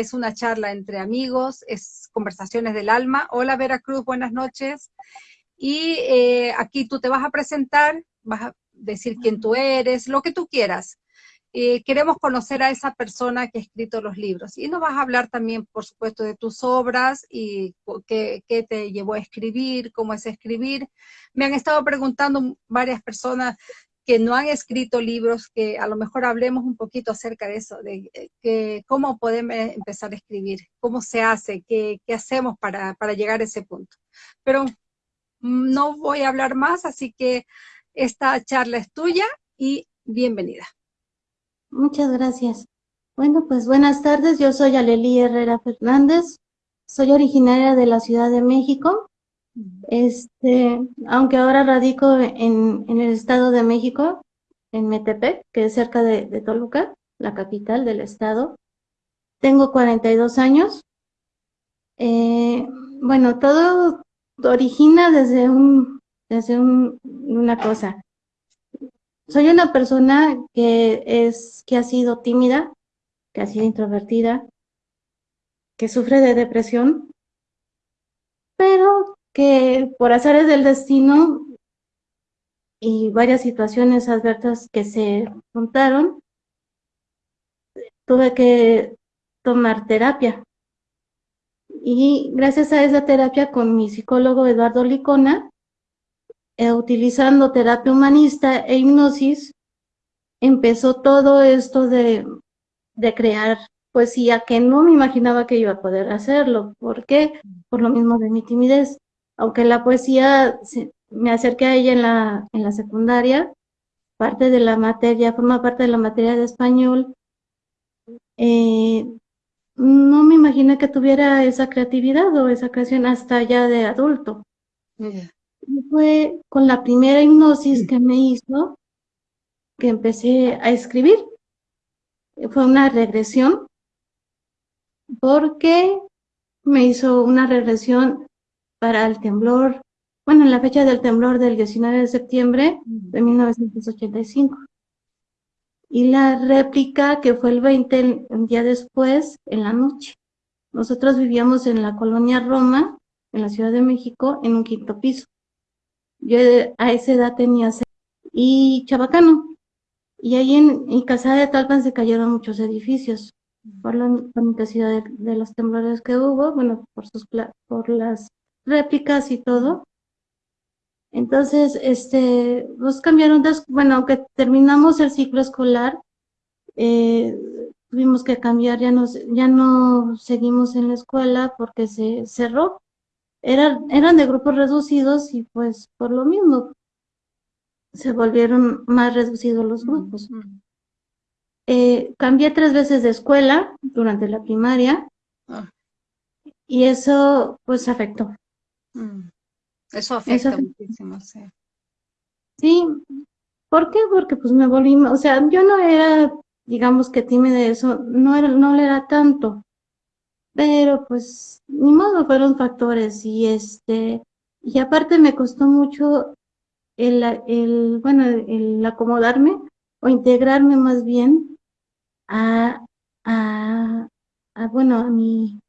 Es una charla entre amigos, es conversaciones del alma. Hola Veracruz, buenas noches. Y eh, aquí tú te vas a presentar, vas a decir quién tú eres, lo que tú quieras. Eh, queremos conocer a esa persona que ha escrito los libros. Y nos vas a hablar también, por supuesto, de tus obras y qué, qué, te llevó a escribir, cómo es escribir. Me han estado preguntando varias personas que no han escrito libros, que a lo mejor hablemos un poquito acerca de eso, de eh, que, cómo podemos empezar a escribir, cómo se hace, qué, qué hacemos para, para, llegar a ese punto. Pero no voy a hablar más, así que esta charla es tuya y bienvenida. Muchas gracias. Bueno, pues buenas tardes, yo soy Aleli Herrera Fernández, soy originaria de la Ciudad de México, este, aunque ahora radico en, en el Estado de México, en Metepec, que es cerca de, Toluca, la capital del estado. Tengo 42 años. Eh, bueno, todo origina desde, un, desde un, una cosa. Soy una persona que, que ha sido tímida, que ha sido introvertida, que sufre de depresión, pero que por azares del destino y varias situaciones adversas que se juntaron, tuve que tomar terapia. Y gracias a esa terapia con mi psicólogo Eduardo Licona, eh, utilizando terapia humanista e hipnosis, empezó todo esto de, de crear poesía que no me imaginaba que iba a poder hacerlo. ¿Por qué? Por lo mismo de mi timidez aunque la poesía me acerqué a ella en la, en la secundaria, parte de la materia, forma parte de la materia de español, eh, no me imaginé que tuviera esa creatividad o esa creación hasta ya de adulto. Fue con la primera hipnosis que me hizo que empecé a escribir. Fue una regresión porque me hizo una regresión para el temblor, bueno, en la fecha del temblor del 19 de septiembre de 1985. Y la réplica que fue el 20, un día después, en la noche. Nosotros vivíamos en la colonia Roma, en la Ciudad de México, en un quinto piso. Yo a esa edad tenía seis. Y Chabacano. Y ahí en, en Casada de Talpan se cayeron muchos edificios por la intensidad de, de, los temblores que hubo, bueno, por, sus, por las réplicas y todo. Entonces, este, nos cambiaron, de, bueno, aunque terminamos el ciclo escolar, eh, tuvimos que cambiar, ya no, ya no seguimos en la escuela porque se cerró. Eran, eran de grupos reducidos y pues por lo mismo se volvieron más reducidos los grupos. Eh, cambié tres veces de escuela durante la primaria ah. y eso pues afectó. Mm. Eso afecta muchísimo, sí. Sí, ¿por qué? Porque pues me volví, o sea, yo no era, digamos que tímida eso, no era, no le era tanto, pero pues ni modo, fueron factores y este, y aparte me costó mucho el, el bueno, el acomodarme o integrarme más bien a, a, a bueno, a mi,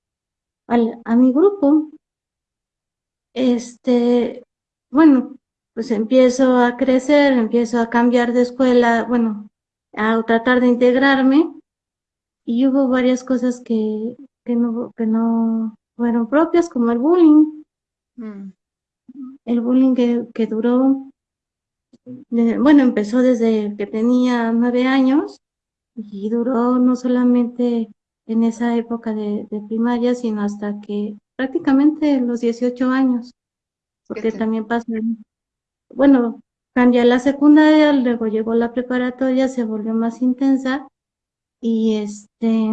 al, a mi grupo, este, bueno, pues empiezo a crecer, empiezo a cambiar de escuela, bueno, a tratar de integrarme y hubo varias cosas que, que, no, que no fueron propias, como el bullying. Mm. El bullying que, que duró, bueno, empezó desde que tenía nueve años y duró no solamente en esa época de, de primaria, sino hasta que prácticamente los 18 años, porque también pasó, bueno, cambié la secundaria, luego llegó la preparatoria, se volvió más intensa y este,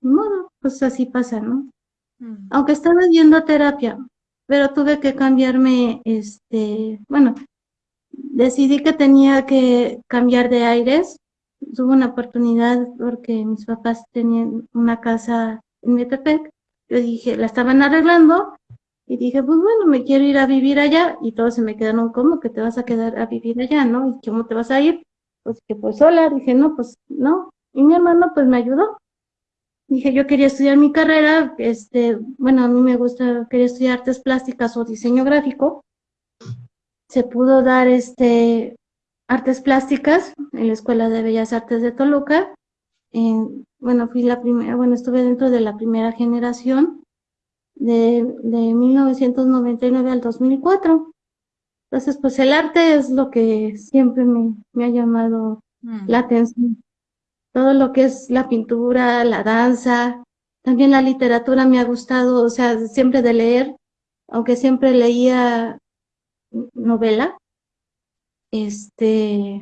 bueno, pues así pasa, ¿no? Mm. Aunque estaba yendo terapia, pero tuve que cambiarme, este, bueno, decidí que tenía que cambiar de aires, tuve una oportunidad porque mis papás tenían una casa en Metepec dije, la estaban arreglando y dije, pues bueno, me quiero ir a vivir allá y todos se me quedaron, ¿cómo que te vas a quedar a vivir allá, no? ¿Y cómo te vas a ir? Pues que pues sola, dije, no, pues no. Y mi hermano pues me ayudó. dije, yo quería estudiar mi carrera, este, bueno, a mí me gusta, quería estudiar artes plásticas o diseño gráfico. Se pudo dar este artes plásticas en la Escuela de Bellas Artes de Toluca. Bueno, fui la primera, bueno, estuve dentro de la primera generación de, de 1999 al 2004. Entonces, pues el arte es lo que siempre me, me ha llamado mm. la atención todo lo que es la pintura, la danza, también la literatura me ha gustado, o sea, siempre de leer, aunque siempre leía novela, este,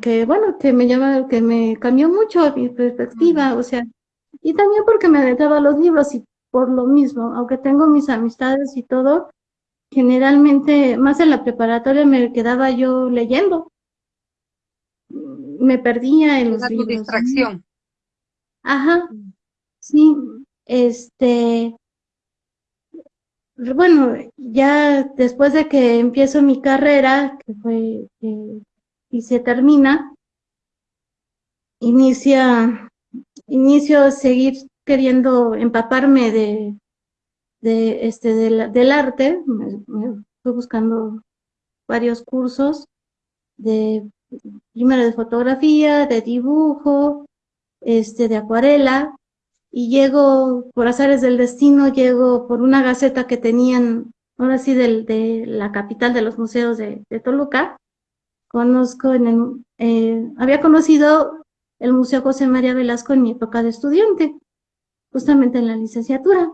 que, bueno, que me llama, que me cambió mucho mi perspectiva, o sea, y también porque me aventaba los libros y por lo mismo, aunque tengo mis amistades y todo, generalmente, más en la preparatoria me quedaba yo leyendo, me perdía en los libros. distracción. Ajá, mm. sí, este, bueno, ya después de que empiezo mi carrera, que fue, y se termina, inicia, inicio a seguir queriendo empaparme de, este, del arte, me, fui buscando varios cursos de primero de fotografía, de dibujo, este, de acuarela, y llego, por azares del destino, llego por una gaceta que tenían, ahora sí, del, de la capital de los museos de, Toluca, conozco en el, eh, había conocido el Museo José María Velasco en mi época de estudiante, justamente en la licenciatura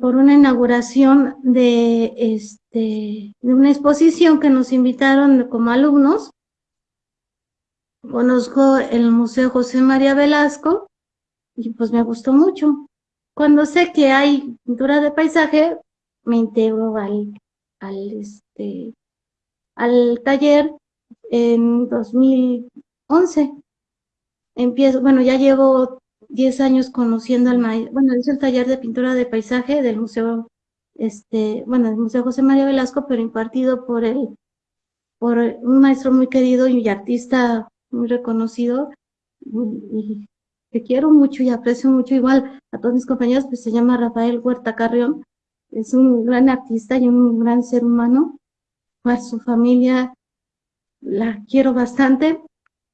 por una inauguración de, este, de una exposición que nos invitaron como alumnos. Conozco el Museo José María Velasco y pues me gustó mucho. Cuando sé que hay pintura de paisaje, me integro al, al, este, al taller en 2011. Empiezo, bueno, ya llevo 10 años conociendo al maestro, bueno, es el taller de pintura de paisaje del Museo, este, bueno, del Museo José María Velasco, pero impartido por el, por un maestro muy querido y artista muy reconocido, y, que quiero mucho y aprecio mucho igual a todos mis compañeros, pues se llama Rafael Huerta Carrión, es un gran artista y un gran ser humano, a su familia la quiero bastante,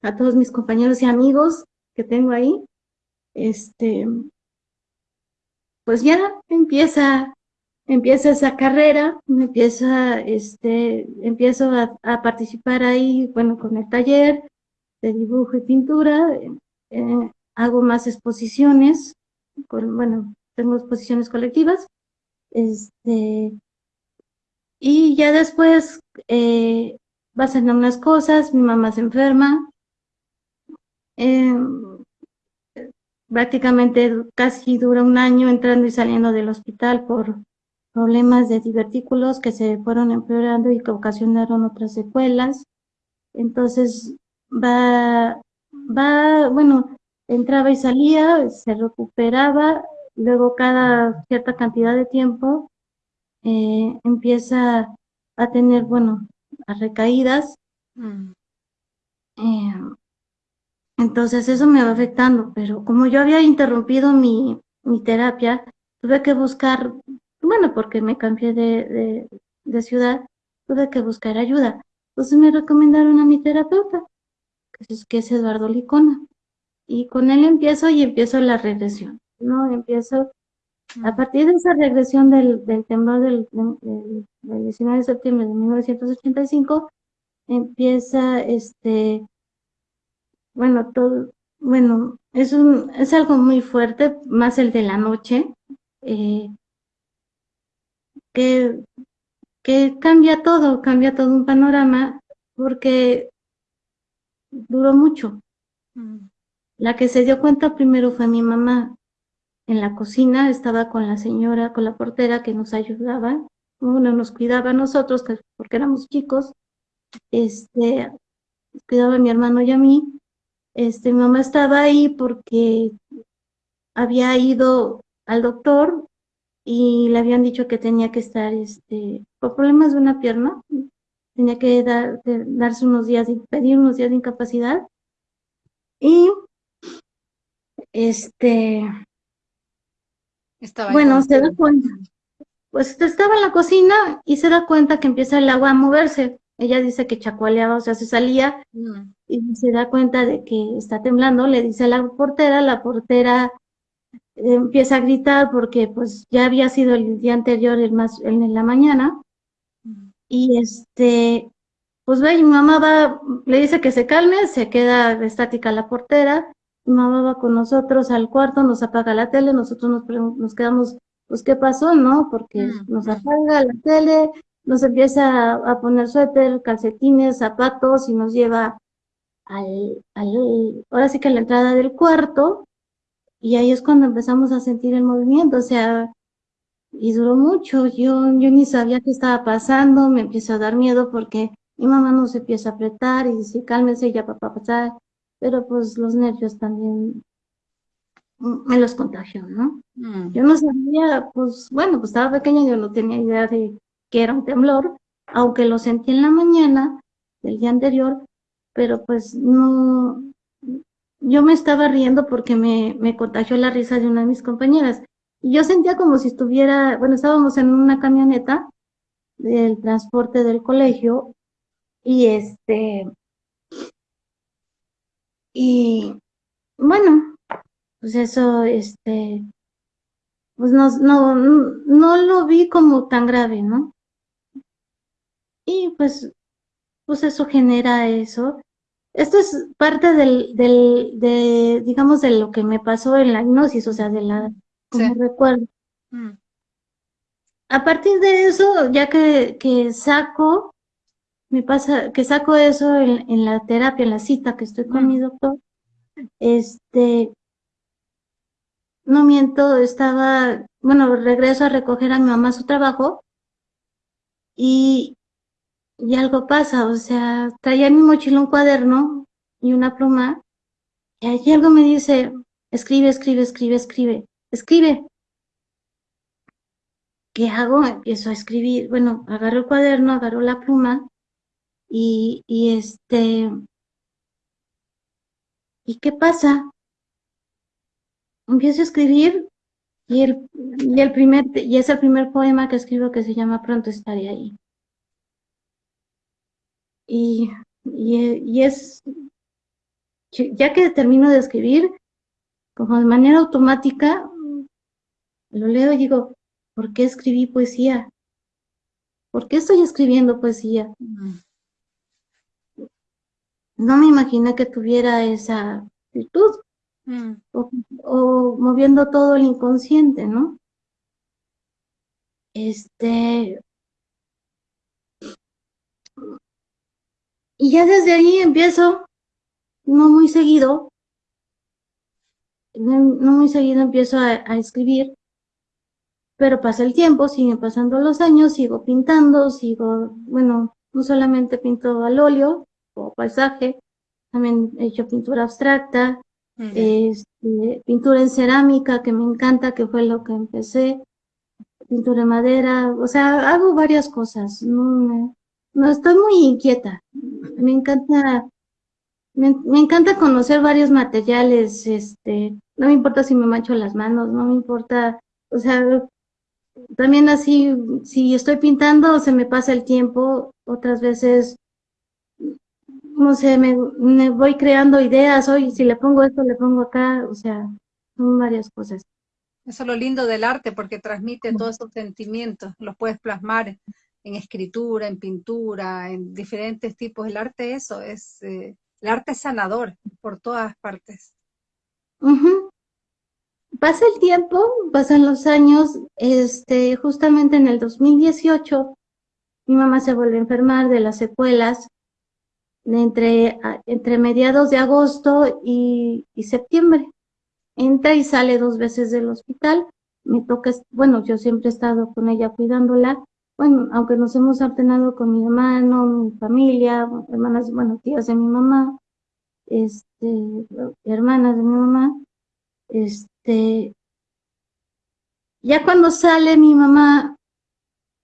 a todos mis compañeros y amigos que tengo ahí, este, pues ya empieza, empieza esa carrera, empieza, este, empiezo a, participar ahí, bueno, con el taller de dibujo y pintura, eh, hago más exposiciones, bueno, tengo exposiciones colectivas, este, y ya después eh, pasan unas cosas, mi mamá se enferma, eh, prácticamente casi dura un año entrando y saliendo del hospital por problemas de divertículos que se fueron empeorando y que ocasionaron otras secuelas. Entonces, va, va, bueno, entraba y salía, se recuperaba, luego cada cierta cantidad de tiempo eh, empieza a tener, bueno, a recaídas. Mm. Eh, entonces eso me va afectando, pero como yo había interrumpido mi, mi terapia, tuve que buscar, bueno, porque me cambié de, de, ciudad, tuve que buscar ayuda. Entonces me recomendaron a mi terapeuta, que es, que es Eduardo Licona. Y con él empiezo y empiezo la regresión, ¿no? Empiezo, a partir de esa regresión del, del temblor del, del, del 19 de septiembre de 1985, empieza este bueno, todo, bueno, es, un, es algo muy fuerte, más el de la noche, eh, que, que cambia todo, cambia todo un panorama, porque duró mucho. La que se dio cuenta primero fue mi mamá. En la cocina estaba con la señora, con la portera que nos ayudaba, uno nos cuidaba a nosotros, porque éramos chicos, este, cuidaba a mi hermano y a mí, este, mi mamá estaba ahí porque había ido al doctor y le habían dicho que tenía que estar, este, por problemas de una pierna, tenía que dar, darse unos días, pedir unos días de incapacidad. Y este, bueno, se da cuenta, pues estaba en la cocina y se da cuenta que empieza el agua a moverse. Ella dice que chacualeaba, o sea, se salía mm. y se da cuenta de que está temblando, le dice a la portera, la portera empieza a gritar porque pues ya había sido el día anterior, el más, en la mañana, mm. y este, pues ve, mi mamá va, le dice que se calme, se queda estática la portera, mamá va con nosotros al cuarto, nos apaga la tele, nosotros nos, nos quedamos, pues, ¿qué pasó, no? Porque mm, nos apaga la tele, nos empieza a, poner suéter, calcetines, zapatos y nos lleva al, al, ahora sí que a la entrada del cuarto, y ahí es cuando empezamos a sentir el movimiento, o sea, y duró mucho, yo, yo ni sabía qué estaba pasando, me empieza a dar miedo porque mi mamá nos empieza a apretar y dice, cálmese ya papá pasar, pero pues los nervios también me los contagió, ¿no? Mm. Yo no sabía, pues bueno, pues estaba pequeña, yo no tenía idea de que era un temblor, aunque lo sentí en la mañana del día anterior, pero pues no, yo me estaba riendo porque me, me contagió la risa de una de mis compañeras. Y yo sentía como si estuviera, bueno, estábamos en una camioneta del transporte del colegio y este, y bueno, pues eso, este, pues no, no, no lo vi como tan grave, ¿no? Y pues, pues eso genera eso. Esto es parte del, del, de, digamos, de lo que me pasó en la hipnosis, o sea, de la, como recuerdo. Mm. A partir de eso, ya que, que saco me pasa que saco eso en, la terapia, en la cita que estoy con mi doctor, este, no miento, estaba, bueno, regreso a recoger a mi mamá su trabajo y, y algo pasa, o sea, traía en mi mochila un cuaderno y una pluma y allí algo me dice, escribe, escribe, escribe, escribe, escribe. ¿Qué hago? Empiezo a escribir, bueno, agarro el cuaderno, agarro la pluma y, y este, ¿y qué pasa? Empiezo a escribir y el, y el primer, y es el primer poema que escribo que se llama Pronto estaré ahí. Y, y, es, ya que termino de escribir, como de manera automática, lo leo y digo, ¿por qué escribí poesía? ¿Por qué estoy escribiendo poesía? No me imaginé que tuviera esa virtud. Mm. O, moviendo todo el inconsciente, ¿no? Este. Y ya desde ahí empiezo, no muy seguido, no, muy seguido empiezo a, a escribir, pero pasa el tiempo, siguen pasando los años, sigo pintando, sigo, bueno, no solamente pinto al óleo, o paisaje, también he hecho pintura abstracta, este, pintura en cerámica, que me encanta, que fue lo que empecé, pintura en madera, o sea, hago varias cosas, no, no estoy muy inquieta, me encanta, me, me, encanta conocer varios materiales, este, no me importa si me mancho las manos, no me importa, o sea, también así, si estoy pintando, se me pasa el tiempo, otras veces no sé, me, voy creando ideas, hoy si le pongo esto, le pongo acá, o sea, son varias cosas. Eso es lo lindo del arte, porque transmite todos esos sentimientos, los puedes plasmar en escritura, en pintura, en diferentes tipos. El arte eso, es eh, el arte sanador por todas partes. Pasa el tiempo, pasan los años, este, justamente en el 2018 mi mamá se vuelve a enfermar de las secuelas entre, entre mediados de agosto y, septiembre. Entra y sale dos veces del hospital. Me toca, bueno, yo siempre he estado con ella cuidándola. Bueno, aunque nos hemos alternado con mi hermano, mi familia, hermanas, bueno, tías de mi mamá, este, hermanas de mi mamá, este, ya cuando sale mi mamá,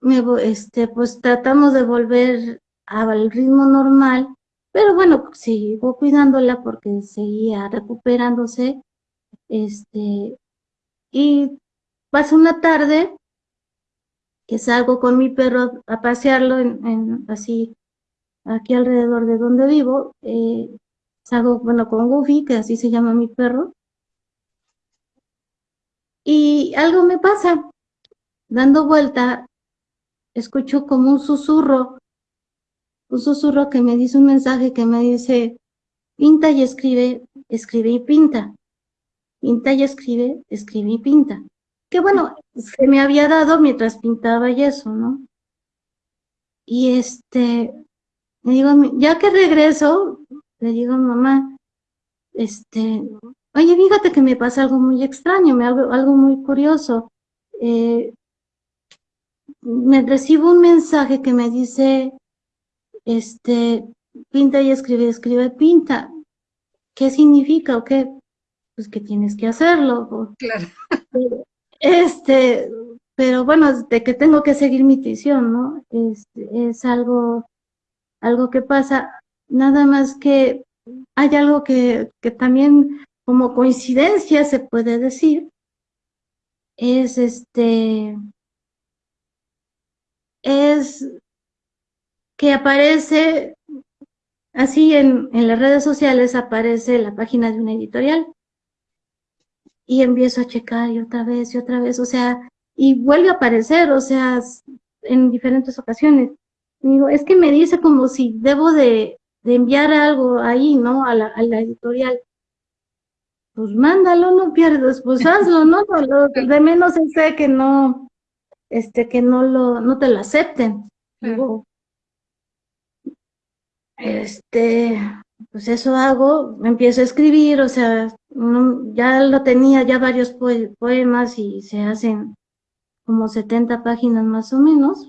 me, este, pues tratamos de volver al ritmo normal, Pero bueno, sigo cuidándola porque seguía recuperándose. Este, y pasa una tarde que salgo con mi perro a pasearlo en, así aquí alrededor de donde vivo. Eh, salgo, bueno, con Goofy, que así se llama mi perro. Y algo me pasa. Dando vuelta, escucho como un susurro un susurro que me dice un mensaje que me dice, pinta y escribe, escribe y pinta. Pinta y escribe, escribe y pinta. Que bueno, se me había dado mientras pintaba y eso, ¿no? Y este, me digo, ya que regreso, le digo, mamá, este, oye, fíjate que me pasa algo muy extraño, me algo, algo muy curioso. Eh, me recibo un mensaje que me dice, este, pinta y escribe, escribe, pinta. ¿Qué significa o qué? Pues que tienes que hacerlo. Claro. Este, pero bueno, de que tengo que seguir mi intuición, ¿no? Es, es algo, algo que pasa. Nada más que hay algo que, que también como coincidencia se puede decir, es este, es que aparece así en, en las redes sociales, aparece la página de una editorial. Y empiezo a checar y otra vez y otra vez, o sea, y vuelve a aparecer, o sea, en diferentes ocasiones. digo, es que me dice como si debo de, de enviar algo ahí, ¿no? A la, a la, editorial. Pues mándalo, no pierdes, pues hazlo, ¿no? Lo, de menos sé que no, este, que no lo, no te lo acepten. Digo, este, pues eso hago, empiezo a escribir, o sea, ya lo tenía ya varios poemas y se hacen como 70 páginas más o menos.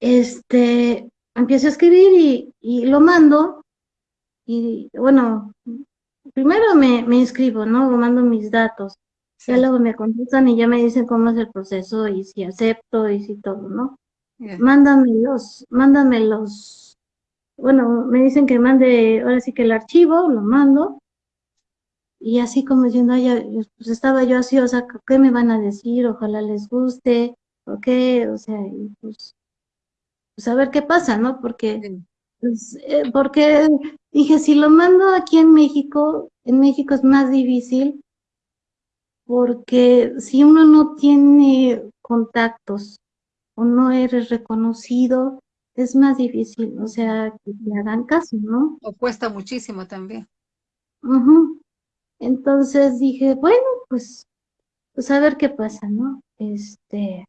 Este, empiezo a escribir y, y lo mando y bueno, primero me, me inscribo, ¿no? Mando mis datos. Ya luego me contestan y ya me dicen cómo es el proceso y si acepto y si todo, ¿no? Mándame los, mándame los bueno, me dicen que mande ahora sí que el archivo, lo mando, y así como diciendo, pues estaba yo así, o sea, ¿qué me van a decir? Ojalá les guste, o qué, o sea, pues, pues a ver qué pasa, ¿no? Porque, pues, eh, porque dije, si lo mando aquí en México, en México es más difícil, porque si uno no tiene contactos o no eres reconocido, es más difícil, o sea, que le hagan caso, ¿no? O cuesta muchísimo también. Entonces dije, bueno, pues, pues a ver qué pasa, ¿no? Este,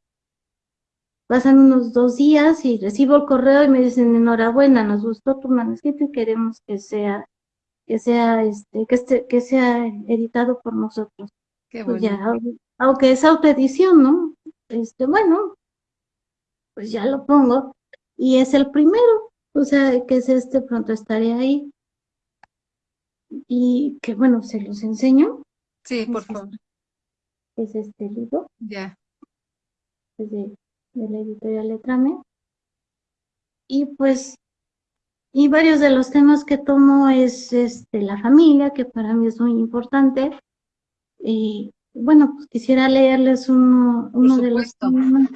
pasan unos dos días y recibo el correo y me dicen, enhorabuena, nos gustó tu manuscrito y queremos que sea, que sea, este, que este, que sea editado por nosotros. Qué pues ya, aunque es autoedición, ¿no? Este, bueno, pues ya lo pongo y es el primero, o sea, que es este, pronto estaré ahí. Y que bueno, se los enseño. Sí, por favor. Es este libro. Ya. Es de, de la editorial Letrame. Y pues, y varios de los temas que tomo es este, la familia, que para mí es muy importante. Y bueno, pues quisiera leerles uno, uno de los temas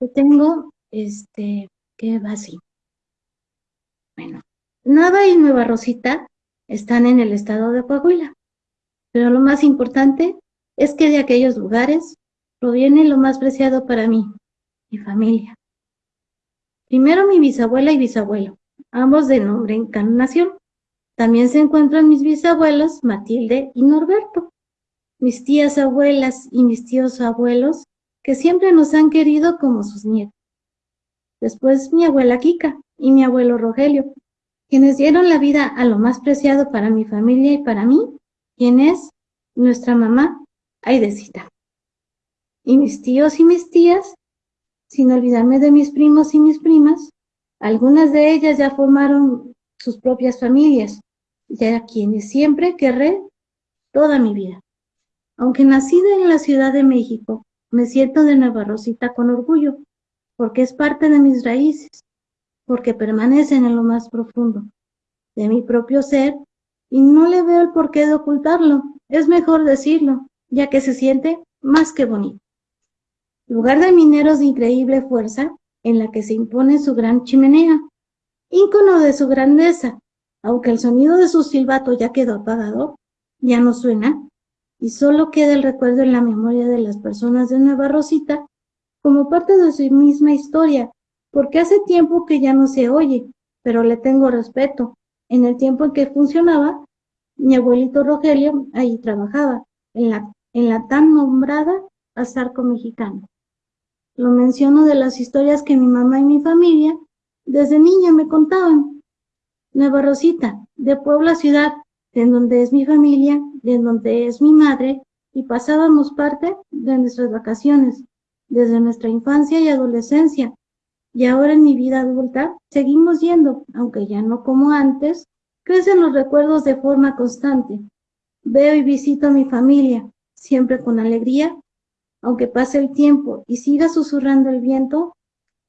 que tengo. Este, que va. Bueno, Nava y Nueva Rosita están en el estado de Coahuila, pero lo más importante es que de aquellos lugares proviene lo más preciado para mí, mi familia. Primero mi bisabuela y bisabuelo, ambos de nombre Encarnación. También se encuentran mis bisabuelos Matilde y Norberto, mis tías abuelas y mis tíos abuelos, que siempre nos han querido como sus nietos después mi abuela Kika y mi abuelo Rogelio, quienes dieron la vida a lo más preciado para mi familia y para mí, quien es nuestra mamá Aidecita. Y mis tíos y mis tías, sin olvidarme de mis primos y mis primas, algunas de ellas ya formaron sus propias familias, ya quienes siempre querré toda mi vida. Aunque nacida en la Ciudad de México, me siento de Nueva Rosita con orgullo, porque es parte de mis raíces, porque permanecen en lo más profundo, de mi propio ser y no le veo el porqué de ocultarlo. Es mejor decirlo, ya que se siente más que bonito. Lugar de mineros de increíble fuerza, en la que se impone su gran chimenea, ícono de su grandeza, aunque el sonido de su silbato ya quedó apagado, ya no suena, y solo queda el recuerdo en la memoria de las personas de Nueva Rosita como parte de su misma historia, porque hace tiempo que ya no se oye, pero le tengo respeto. En el tiempo en que funcionaba, mi abuelito Rogelio ahí trabajaba, en la, tan nombrada Azarco Mexicano. Lo menciono de las historias que mi mamá y mi familia desde niña me contaban. Nueva Rosita, de Puebla ciudad, de donde es mi familia, de donde es mi madre, y pasábamos parte de nuestras vacaciones, desde nuestra infancia y adolescencia. Y ahora en mi vida adulta seguimos yendo, aunque ya no como antes, crecen los recuerdos de forma constante. Veo y visito a mi familia, siempre con alegría aunque pase el tiempo y siga susurrando el viento,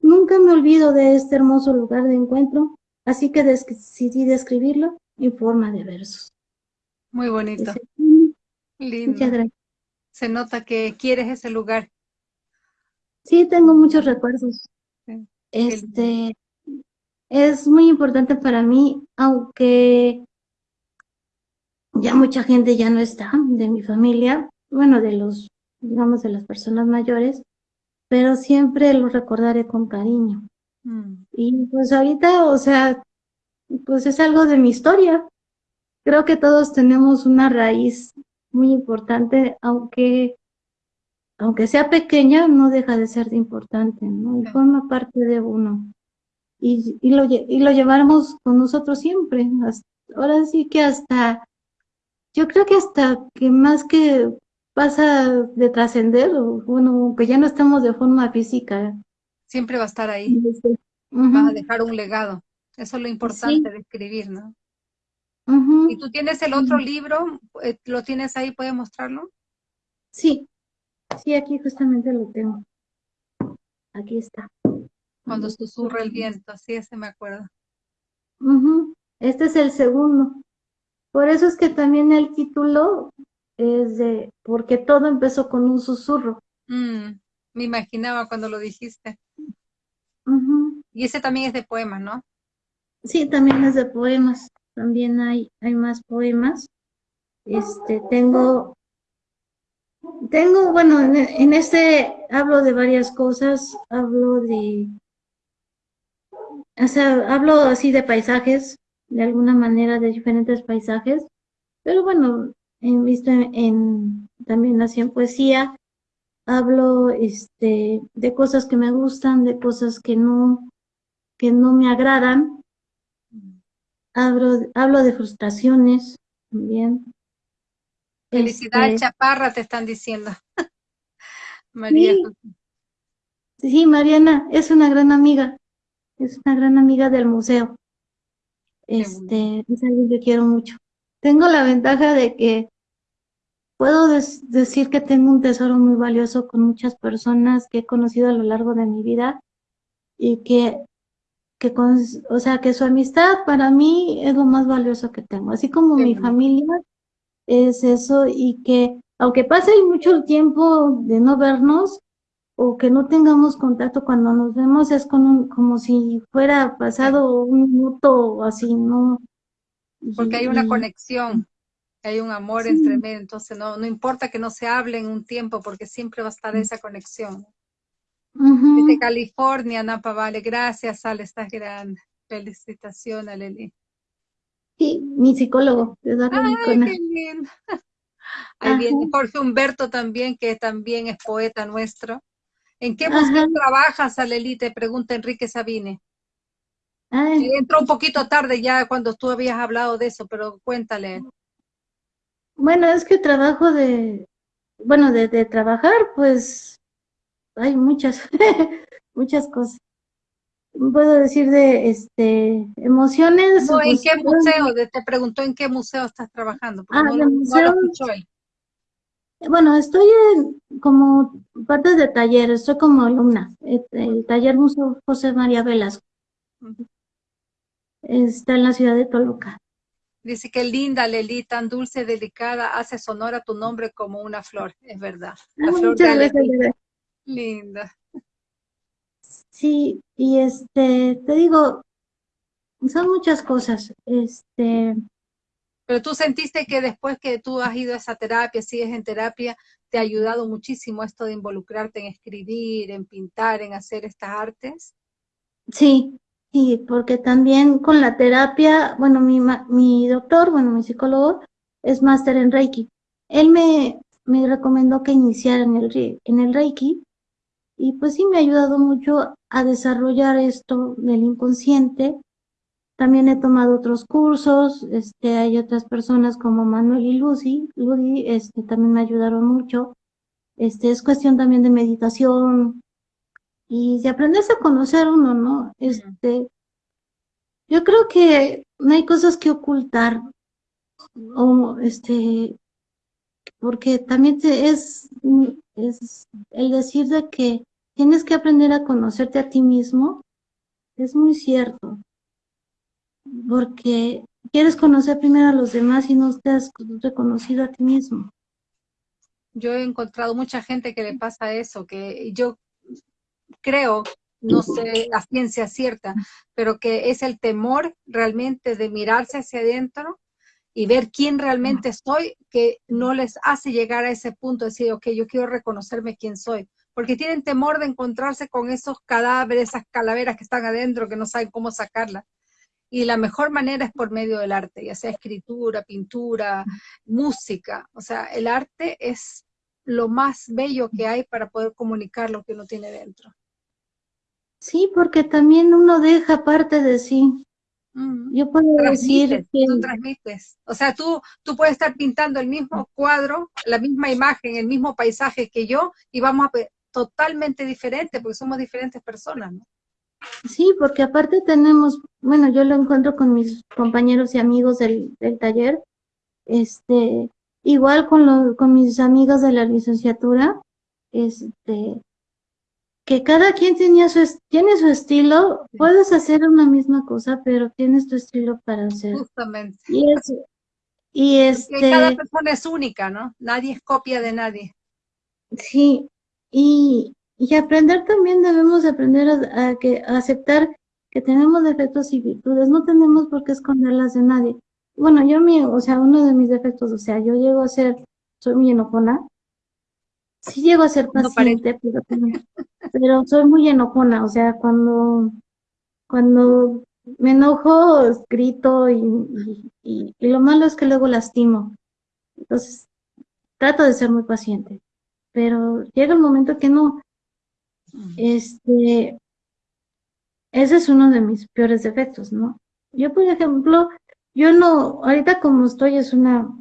nunca me olvido de este hermoso lugar de encuentro, así que decidí describirlo en forma de versos. Muy bonito. Lindo. Muchas gracias. Se nota que quieres ese lugar. Sí, tengo muchos recuerdos. Este es muy importante para mí, aunque ya mucha gente ya no está de mi familia, bueno, de los digamos, de las personas mayores, pero siempre lo recordaré con cariño. Mm. Y pues ahorita, o sea, pues es algo de mi historia. Creo que todos tenemos una raíz muy importante, aunque, aunque sea pequeña, no deja de ser importante, ¿no? Y forma parte de uno. Y, y, lo, y lo llevamos con nosotros siempre. ahora sí que hasta, yo creo que hasta que más que pasa de trascender, bueno, que ya no estamos de forma física. Siempre va a estar ahí. Va a dejar un legado. Eso es lo importante de escribir, ¿no? ¿Y tú tienes el otro libro? Eh, ¿Lo tienes ahí? ¿Puedes mostrarlo? Sí, sí, aquí justamente lo tengo. Aquí está. Cuando susurra el viento, así ese me acuerdo. Este es el segundo. Por eso es que también el título es de, porque todo empezó con un susurro. Mm, me imaginaba cuando lo dijiste. Y ese también es de poemas, ¿no? Sí, también es de poemas. También hay, hay más poemas. Este, tengo, tengo, bueno, en, este hablo de varias cosas. Hablo de, o sea, hablo así de paisajes, de alguna manera de diferentes paisajes. Pero bueno, he visto en, también así en poesía, hablo este, de cosas que me gustan, de cosas que no, que no me agradan, hablo, hablo de frustraciones también. Felicidad este, Chaparra te están diciendo. María. Sí, Mariana es una gran amiga, es una gran amiga del museo. Este, es alguien que quiero mucho tengo la ventaja de que puedo decir que tengo un tesoro muy valioso con muchas personas que he conocido a lo largo de mi vida y que, que o sea, que su amistad para mí es lo más valioso que tengo, así como mi familia es eso y que aunque pase mucho tiempo de no vernos o que no tengamos contacto cuando nos vemos es con como si fuera pasado un minuto así, no porque hay una conexión, hay un amor entre medio, entonces no, no importa que no se hable en un tiempo, porque siempre va a estar esa conexión. Desde California, Napa Vale, gracias, Ale, estás grande. Felicitaciones, Leli. Sí, mi psicólogo, de Ay, qué lindo. Ahí viene Jorge Humberto también, que también es poeta nuestro. ¿En qué museo trabajas, Aleli? Te pregunta Enrique Sabine. Entró un poquito tarde ya cuando tú habías hablado de eso, pero cuéntale. Bueno, es que trabajo de, bueno, de, de trabajar, pues hay muchas, muchas cosas. Puedo decir de este emociones. No, ¿en qué museo? Te preguntó en qué museo estás trabajando. Ah, no, el museo, Bueno, estoy en, como parte de taller, estoy como alumna, el, el taller Museo José María Velasco. está en la ciudad de Toluca. Dice que linda, Leli, tan dulce, delicada, hace sonora tu nombre como una flor, es verdad. La flor de Linda. Sí, y este, te digo, son muchas cosas. Este. Pero tú sentiste que después que tú has ido a esa terapia, sigues en terapia, te ha ayudado muchísimo esto de involucrarte en escribir, en pintar, en hacer estas artes. Sí, sí, porque también con la terapia, bueno, mi, mi doctor, bueno, mi psicólogo es máster en Reiki. Él me, me recomendó que iniciara en el, en el Reiki y pues sí me ha ayudado mucho a desarrollar esto del inconsciente. También he tomado otros cursos, este, hay otras personas como Manuel y Lucy, Lucy, este, también me ayudaron mucho. Este, es cuestión también de meditación, y de aprenderse a conocer uno, ¿no? Este, yo creo que no hay cosas que ocultar, o este, porque también es, es el decir de que tienes que aprender a conocerte a ti mismo, es muy cierto, porque quieres conocer primero a los demás y no te has reconocido a ti mismo. Yo he encontrado mucha gente que le pasa eso, que yo creo, no sé la ciencia cierta, pero que es el temor realmente de mirarse hacia adentro y ver quién realmente soy, que no les hace llegar a ese punto de decir, ok, yo quiero reconocerme quién soy, porque tienen temor de encontrarse con esos cadáveres, esas calaveras que están adentro, que no saben cómo sacarlas. Y la mejor manera es por medio del arte, ya sea escritura, pintura, música. O sea, el arte es lo más bello que hay para poder comunicar lo que uno tiene dentro. Sí, porque también uno deja parte de sí. Mm. Yo puedo decir que... Tú transmites. O sea, tú, tú puedes estar pintando el mismo cuadro, la misma imagen, el mismo paisaje que yo, y vamos a totalmente diferente, porque somos diferentes personas, ¿no? Sí, porque aparte tenemos, bueno, yo lo encuentro con mis compañeros y amigos del, del taller, este, igual con, lo, con mis amigos de la licenciatura, este, que cada quien tenía su, tiene su estilo, puedes hacer una misma cosa, pero tienes tu estilo para hacer. Justamente. Y, es, y este... cada persona es única, ¿no? Nadie es copia de nadie. Sí, y, y aprender también debemos aprender a, que, aceptar que tenemos defectos y virtudes, no tenemos por qué esconderlas de nadie. Bueno, yo mi, o sea, uno de mis defectos, o sea, yo llego a ser, soy muy enojona, sí llego a ser paciente, pero, pero soy muy enojona, o sea, cuando, cuando me enojo, grito y, y, lo malo es que luego lastimo. Entonces, trato de ser muy paciente, pero llega el momento que no. Este, ese es uno de mis peores defectos, ¿no? Yo, por ejemplo, yo no, ahorita como estoy es una,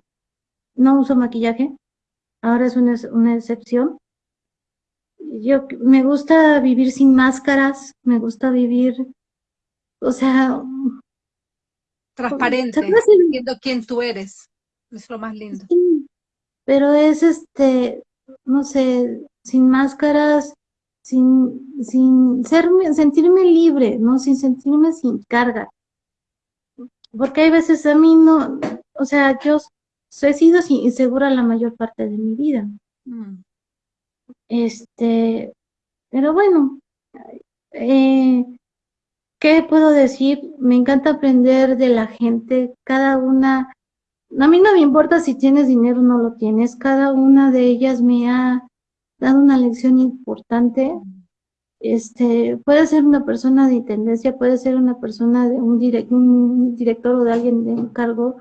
no uso maquillaje, ahora es una, una excepción. Yo me gusta vivir sin máscaras, me gusta vivir, o sea... Transparente, viendo quién tú eres, es lo más lindo. pero es este, no sé, sin máscaras, sin, sin serme, sentirme libre, ¿no? Sin sentirme sin carga. Porque hay veces a mí no, o sea, yo he sido insegura la mayor parte de mi vida. Mm. Este, pero bueno, eh, ¿qué puedo decir? Me encanta aprender de la gente, cada una, a mí no me importa si tienes dinero o no lo tienes, cada una de ellas me ha dado una lección importante. Este, puede ser una persona de intendencia, puede ser una persona de un, director o de alguien de un cargo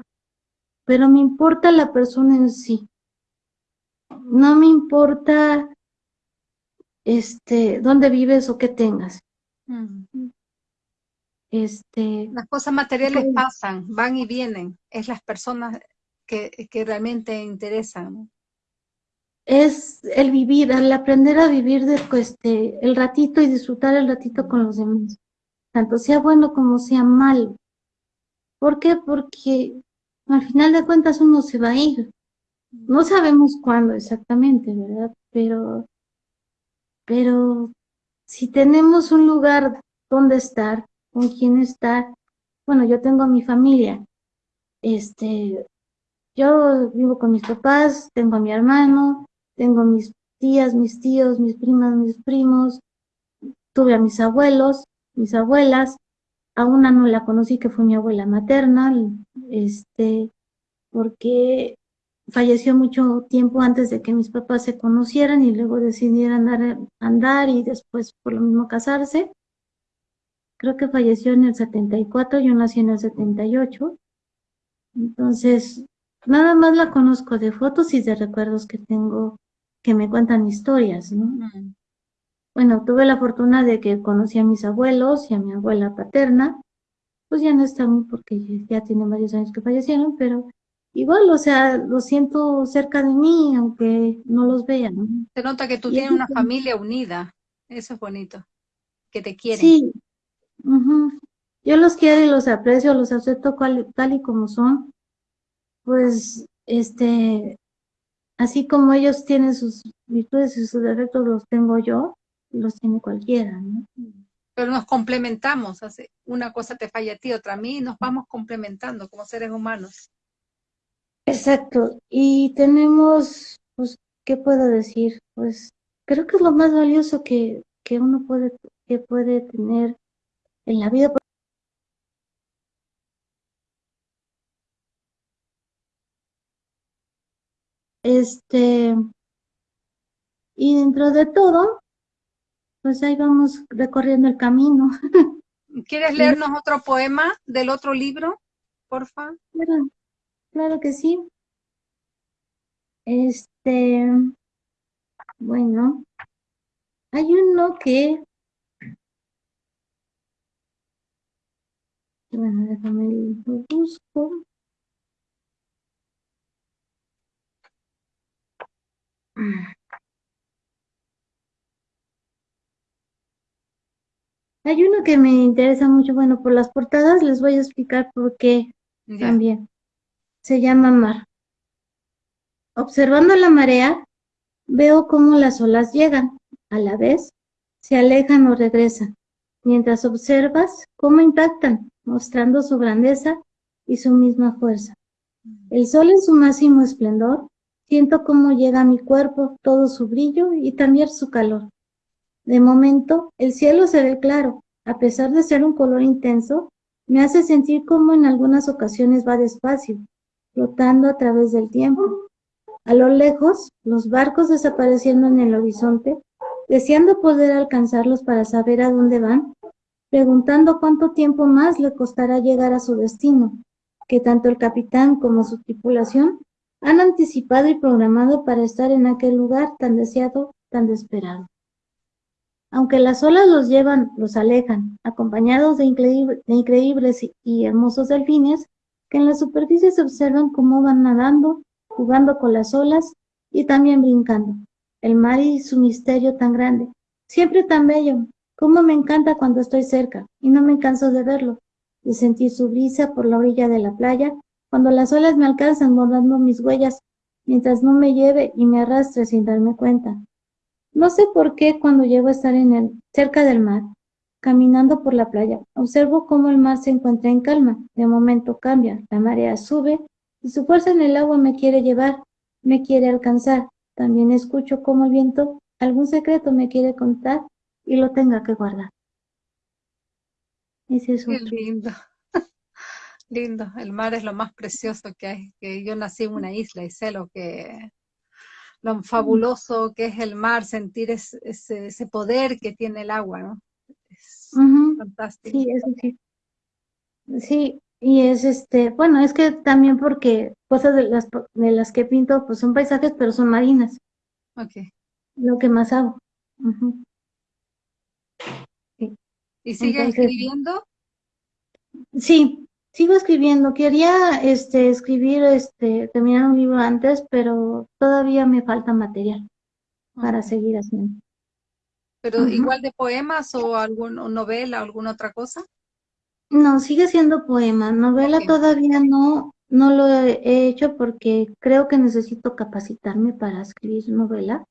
pero me importa la persona en sí. No me importa este dónde vives o qué tengas. Este, las cosas materiales pues pasan, van y vienen, es las personas que, que realmente interesan. Es el vivir, el aprender a vivir de, este, el ratito y disfrutar el ratito con los demás, tanto sea bueno como sea malo. ¿Por qué? Porque al final de cuentas uno se va a ir. No sabemos cuándo exactamente, ¿verdad? Pero, pero si tenemos un lugar donde estar, con quién estar, bueno, yo tengo mi familia, este, yo vivo con mis papás, tengo a mi hermano, tengo mis tías, mis tíos, mis primas, mis primos, tuve a mis abuelos, mis abuelas, a una no la conocí que fue mi abuela materna, este, porque falleció mucho tiempo antes de que mis papás se conocieran y luego decidieran andar, andar y después por lo mismo casarse. Creo que falleció en el 74, yo nací en el 78. Entonces, nada más la conozco de fotos y de recuerdos que tengo que me cuentan historias, ¿no? Bueno, tuve la fortuna de que conocí a mis abuelos y a mi abuela paterna, pues ya no están porque ya tienen varios años que fallecieron, pero igual, o sea, lo siento cerca de mí, aunque no los vean. Se nota que tú tienes una familia unida, eso es bonito, que te quieren. Sí, yo los quiero y los aprecio, los acepto tal y como son, pues, este, así como ellos tienen sus virtudes y sus defectos, los tengo yo, los tiene cualquiera, ¿no? Pero nos complementamos, hace una cosa te falla a ti, otra a mí, y nos vamos complementando como seres humanos. Exacto, y tenemos, pues, ¿qué puedo decir? Pues creo que es lo más valioso que, que uno puede, que puede tener vida. Este, y dentro de todo, pues ahí vamos recorriendo el camino. ¿Quieres leernos otro poema del otro libro, porfa? Claro, claro que sí. Este, bueno, hay uno que, bueno, déjame lo busco. Hay uno que me interesa mucho, bueno, por las portadas les voy a explicar por qué también. Se llama Mar. Observando la marea, veo cómo las olas llegan, a la vez se alejan o regresan, mientras observas cómo impactan, mostrando su grandeza y su misma fuerza. El sol en su máximo esplendor, siento cómo llega a mi cuerpo todo su brillo y también su calor. De momento, el cielo se ve claro, a pesar de ser un color intenso, me hace sentir como en algunas ocasiones va despacio, flotando a través del tiempo. A lo lejos, los barcos desapareciendo en el horizonte, deseando poder alcanzarlos para saber a dónde van, preguntando cuánto tiempo más le costará llegar a su destino, que tanto el capitán como su tripulación han anticipado y programado para estar en aquel lugar tan deseado, tan desesperado. Aunque las olas los llevan, los alejan, acompañados de, increíbles y hermosos delfines, que en la superficie se observan cómo van nadando, jugando con las olas y también brincando. El mar y su misterio tan grande, siempre tan bello, cómo me encanta cuando estoy cerca y no me canso de verlo, de sentir su brisa por la orilla de la playa, cuando las olas me alcanzan bordando mis huellas, mientras no me lleve y me arrastre sin darme cuenta. No sé por qué cuando llego a estar en el, cerca del mar, caminando por la playa, observo cómo el mar se encuentra en calma. De momento cambia, la marea sube y su fuerza en el agua me quiere llevar, me quiere alcanzar. También escucho cómo el viento algún secreto me quiere contar y lo tenga que guardar. Ese es Qué lindo. lindo. El mar es lo más precioso que hay. Que yo nací en una isla y sé lo que lo fabuloso que es el mar, sentir ese, ese, poder que tiene el agua, ¿no? Es fantástico. Sí, eso sí. Sí, y es este, bueno, es que también porque cosas de las, de las que pinto, pues son paisajes, pero son marinas. Ok. Lo que más hago. ¿Y sigue escribiendo? Sí, Sigo escribiendo, quería este, escribir, este, terminar un libro antes, pero todavía me falta material para seguir haciendo. ¿Pero igual de poemas o alguna novela o alguna otra cosa? No, sigue siendo poema. Novela todavía no, no lo he hecho porque creo que necesito capacitarme para escribir novela.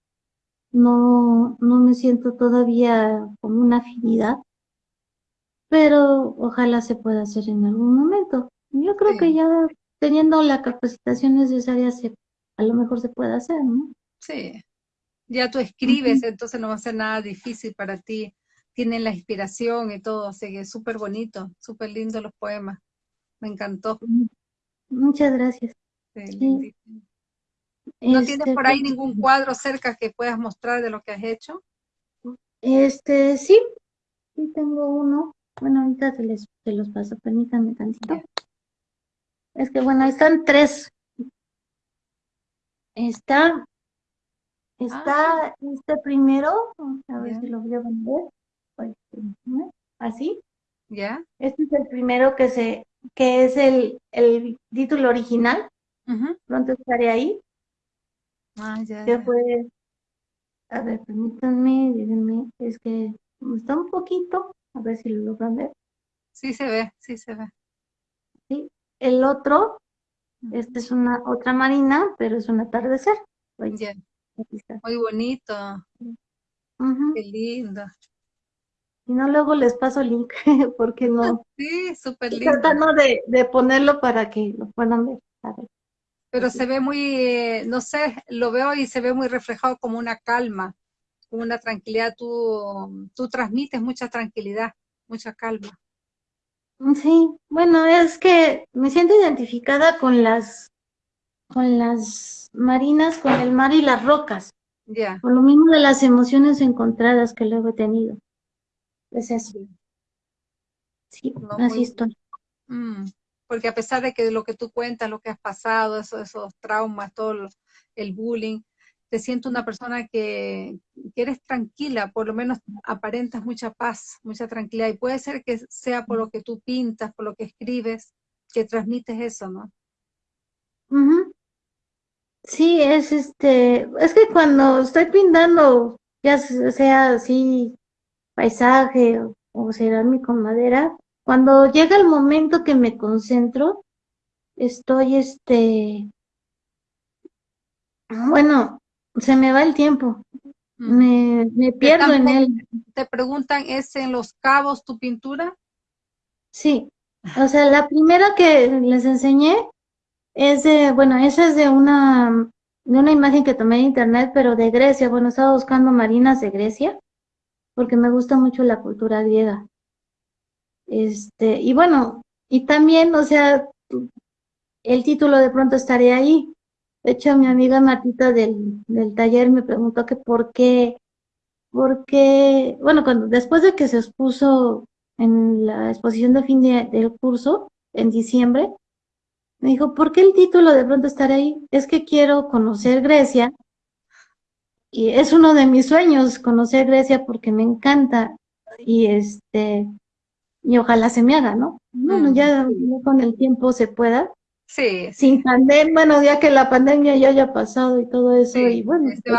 No, no me siento todavía con una afinidad pero ojalá se pueda hacer en algún momento. Yo creo que ya teniendo la capacitación necesaria, se, a lo mejor se puede hacer, ¿no? Sí, ya tú escribes, entonces no va a ser nada difícil para ti. Tienen la inspiración y todo, así que es súper bonito, súper lindo los poemas. Me encantó. Muchas gracias. ¿No tienes por ahí este, ningún cuadro cerca que puedas mostrar de lo que has hecho? Este, sí, sí tengo uno. Bueno, ahorita te, les, los paso, permítanme tantito. Es que bueno, están tres. Está, está ah. este primero, a ver si lo voy a vender. Así. Ya. Este es el primero que se, que es el, el título original. Pronto estaré ahí. Ah, ya. Que fue, a ver, permítanme, díganme, es que está un poquito, a ver si lo logran ver. Sí se ve, sí se ve. Sí, el otro, este es una otra marina, pero es un atardecer. Muy bonito. Qué lindo. Y no luego les paso el link, porque no. Sí, súper lindo. Tratando de, de ponerlo para que lo puedan ver. Pero se ve muy, eh, no sé, lo veo y se ve muy reflejado como una calma, como una tranquilidad. Tú, tú transmites mucha tranquilidad, mucha calma. Sí, bueno, es que me siento identificada con las, con las marinas, con el mar y las rocas. Ya. Por lo mismo de las emociones encontradas que luego he tenido. Es eso. Sí, así estoy. Mm, porque a pesar de que lo que tú cuentas, lo que has pasado, esos, esos traumas, todo el bullying, te siento una persona que, eres tranquila, por lo menos aparentas mucha paz, mucha tranquilidad. Y puede ser que sea por lo que tú pintas, por lo que escribes, que transmites eso, ¿no? Sí, es este, es que cuando estoy pintando, ya sea así paisaje o, o cerámica con madera, cuando llega el momento que me concentro, estoy este, bueno, se me va el tiempo. Mm. Me, me pierdo en él. Te preguntan, ¿es en Los Cabos tu pintura? Sí, o sea, la primera que les enseñé es de, bueno, esa es de una, de una imagen que tomé de internet, pero de Grecia. Bueno, estaba buscando marinas de Grecia, porque me gusta mucho la cultura griega. Este, y bueno, y también, o sea, el título de pronto estaré ahí, de hecho, mi amiga Martita del, del taller me preguntó que por qué, porque, bueno, cuando después de que se expuso en la exposición de fin del curso, en diciembre, me dijo, ¿por qué el título de pronto estar ahí? Es que quiero conocer Grecia y es uno de mis sueños conocer Grecia porque me encanta y este y ojalá se me haga, ¿no? Bueno, ya con el tiempo se pueda, Sí. Sin pandemia, bueno, ya que la pandemia ya haya pasado y todo eso, y bueno, este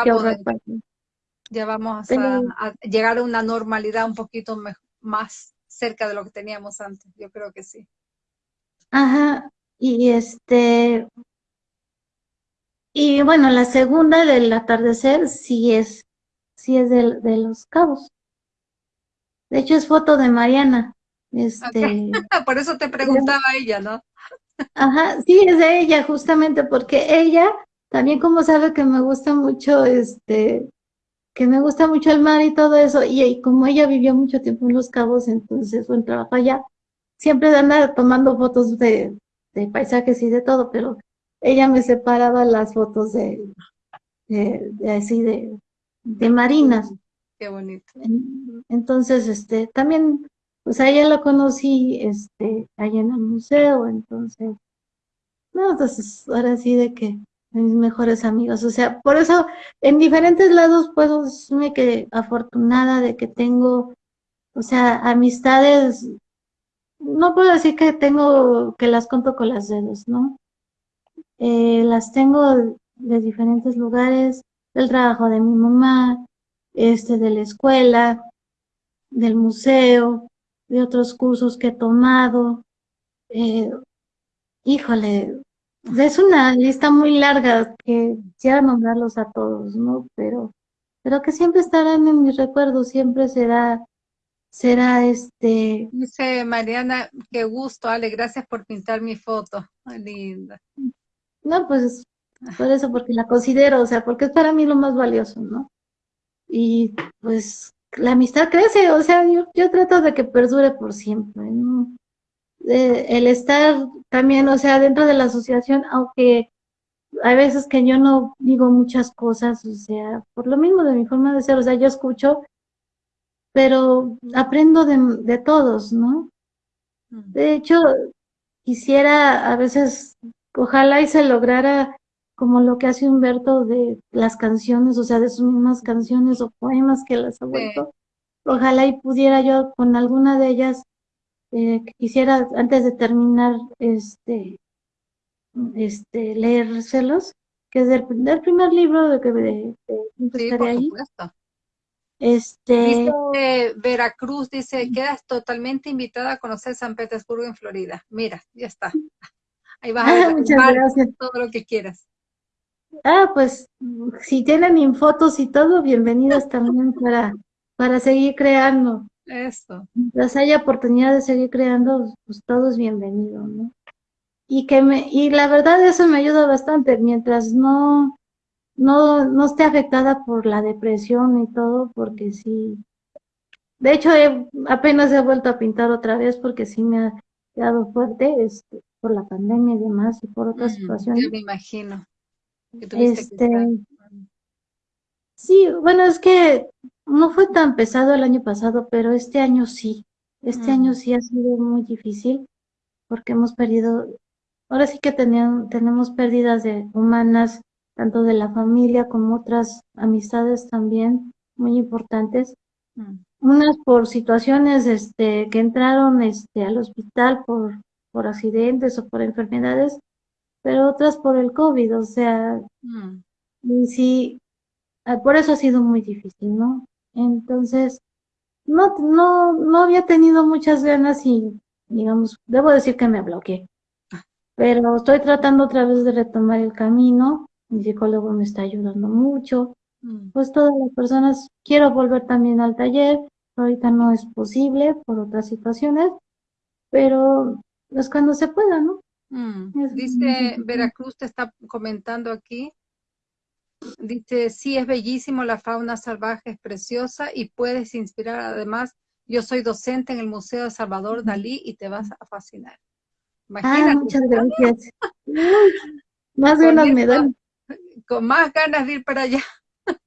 Ya vamos a, llegar a una normalidad un poquito más cerca de lo que teníamos antes, yo creo que sí. Ajá, y este, y bueno, la segunda del atardecer sí es, sí es de, de los cabos. De hecho es foto de Mariana. Este, Por eso te preguntaba ella, ¿no? Ajá, sí, es de ella justamente porque ella también como sabe que me gusta mucho, este, que me gusta mucho el mar y todo eso, y, como ella vivió mucho tiempo en Los Cabos, entonces buen trabajo allá, siempre anda tomando fotos de, de paisajes y de todo, pero ella me separaba las fotos de, de, así de, de marinas. Qué bonito. Entonces, este, también pues a ella la conocí este, allá en el museo, entonces, no, entonces ahora sí de que mis mejores amigos, o sea, por eso en diferentes lados puedo decirme que afortunada de que tengo, o sea, amistades, no puedo decir que tengo, que las conto con las dedos, ¿no? Eh, las tengo de diferentes lugares, del trabajo de mi mamá, este, de la escuela, del museo, de otros cursos que he tomado. Eh, híjole, es una lista muy larga que quisiera nombrarlos a todos, ¿no? Pero, pero que siempre estarán en mis recuerdos, siempre será, será este... Dice Mariana, qué gusto, Ale, gracias por pintar mi foto. linda. No, pues por eso, porque la considero, o sea, porque es para mí lo más valioso, ¿no? Y pues la amistad crece, o sea, yo, yo trato de que perdure por siempre, ¿no? el estar también, o sea, dentro de la asociación, aunque hay veces que yo no digo muchas cosas, o sea, por lo mismo de mi forma de ser, o sea, yo escucho, pero aprendo de, de todos, ¿no? Mm. De hecho, quisiera a veces, ojalá y se lograra como lo que hace Humberto de las canciones, o sea, de sus mismas canciones o poemas que las ha vuelto. Ojalá y pudiera yo con alguna de ellas, eh, quisiera antes de terminar, este, este, leérselos, que es del, primer libro de que de, sí, por ahí. Supuesto. Este... Dice Veracruz, dice, quedas totalmente invitada a conocer San Petersburgo en Florida. Mira, ya está. Ahí vas a ver muchas gracias. todo lo que quieras. Ah, pues si tienen fotos y todo, bienvenidos también para, para seguir creando. Eso. Mientras haya oportunidad de seguir creando, pues todo es bienvenido, ¿no? Y que me, y la verdad eso me ayuda bastante, mientras no, no, no esté afectada por la depresión y todo, porque sí. De hecho, apenas he vuelto a pintar otra vez porque sí me ha quedado fuerte este, por la pandemia y demás y por otras mm, situaciones. me imagino este, Sí, bueno, es que no fue tan pesado el año pasado, pero este año sí. Este año mm. sí ha sido muy difícil porque hemos perdido, ahora sí que tenemos pérdidas de humanas, tanto de la familia como otras amistades también muy importantes. Mm. Unas por situaciones este, que entraron este, al hospital por, por accidentes o por enfermedades pero otras por el COVID, o sea, mm. y sí, ah, por eso ha sido muy difícil, ¿no? Entonces, no, no, no había tenido muchas ganas y, digamos, debo decir que me bloqueé, ah. pero estoy tratando otra vez de retomar el camino, mi psicólogo me está ayudando mucho, mm. pues todas las personas, quiero volver también al taller, ahorita no es posible por otras situaciones, pero es cuando se pueda, ¿no? Mm, dice Veracruz, te está comentando aquí. Dice, sí, es bellísimo, la fauna salvaje es preciosa y puedes inspirar. Además, yo soy docente en el Museo de Salvador Dalí y te vas a fascinar. Ah, muchas gracias. más ganas me dan. Con más ganas de ir para allá.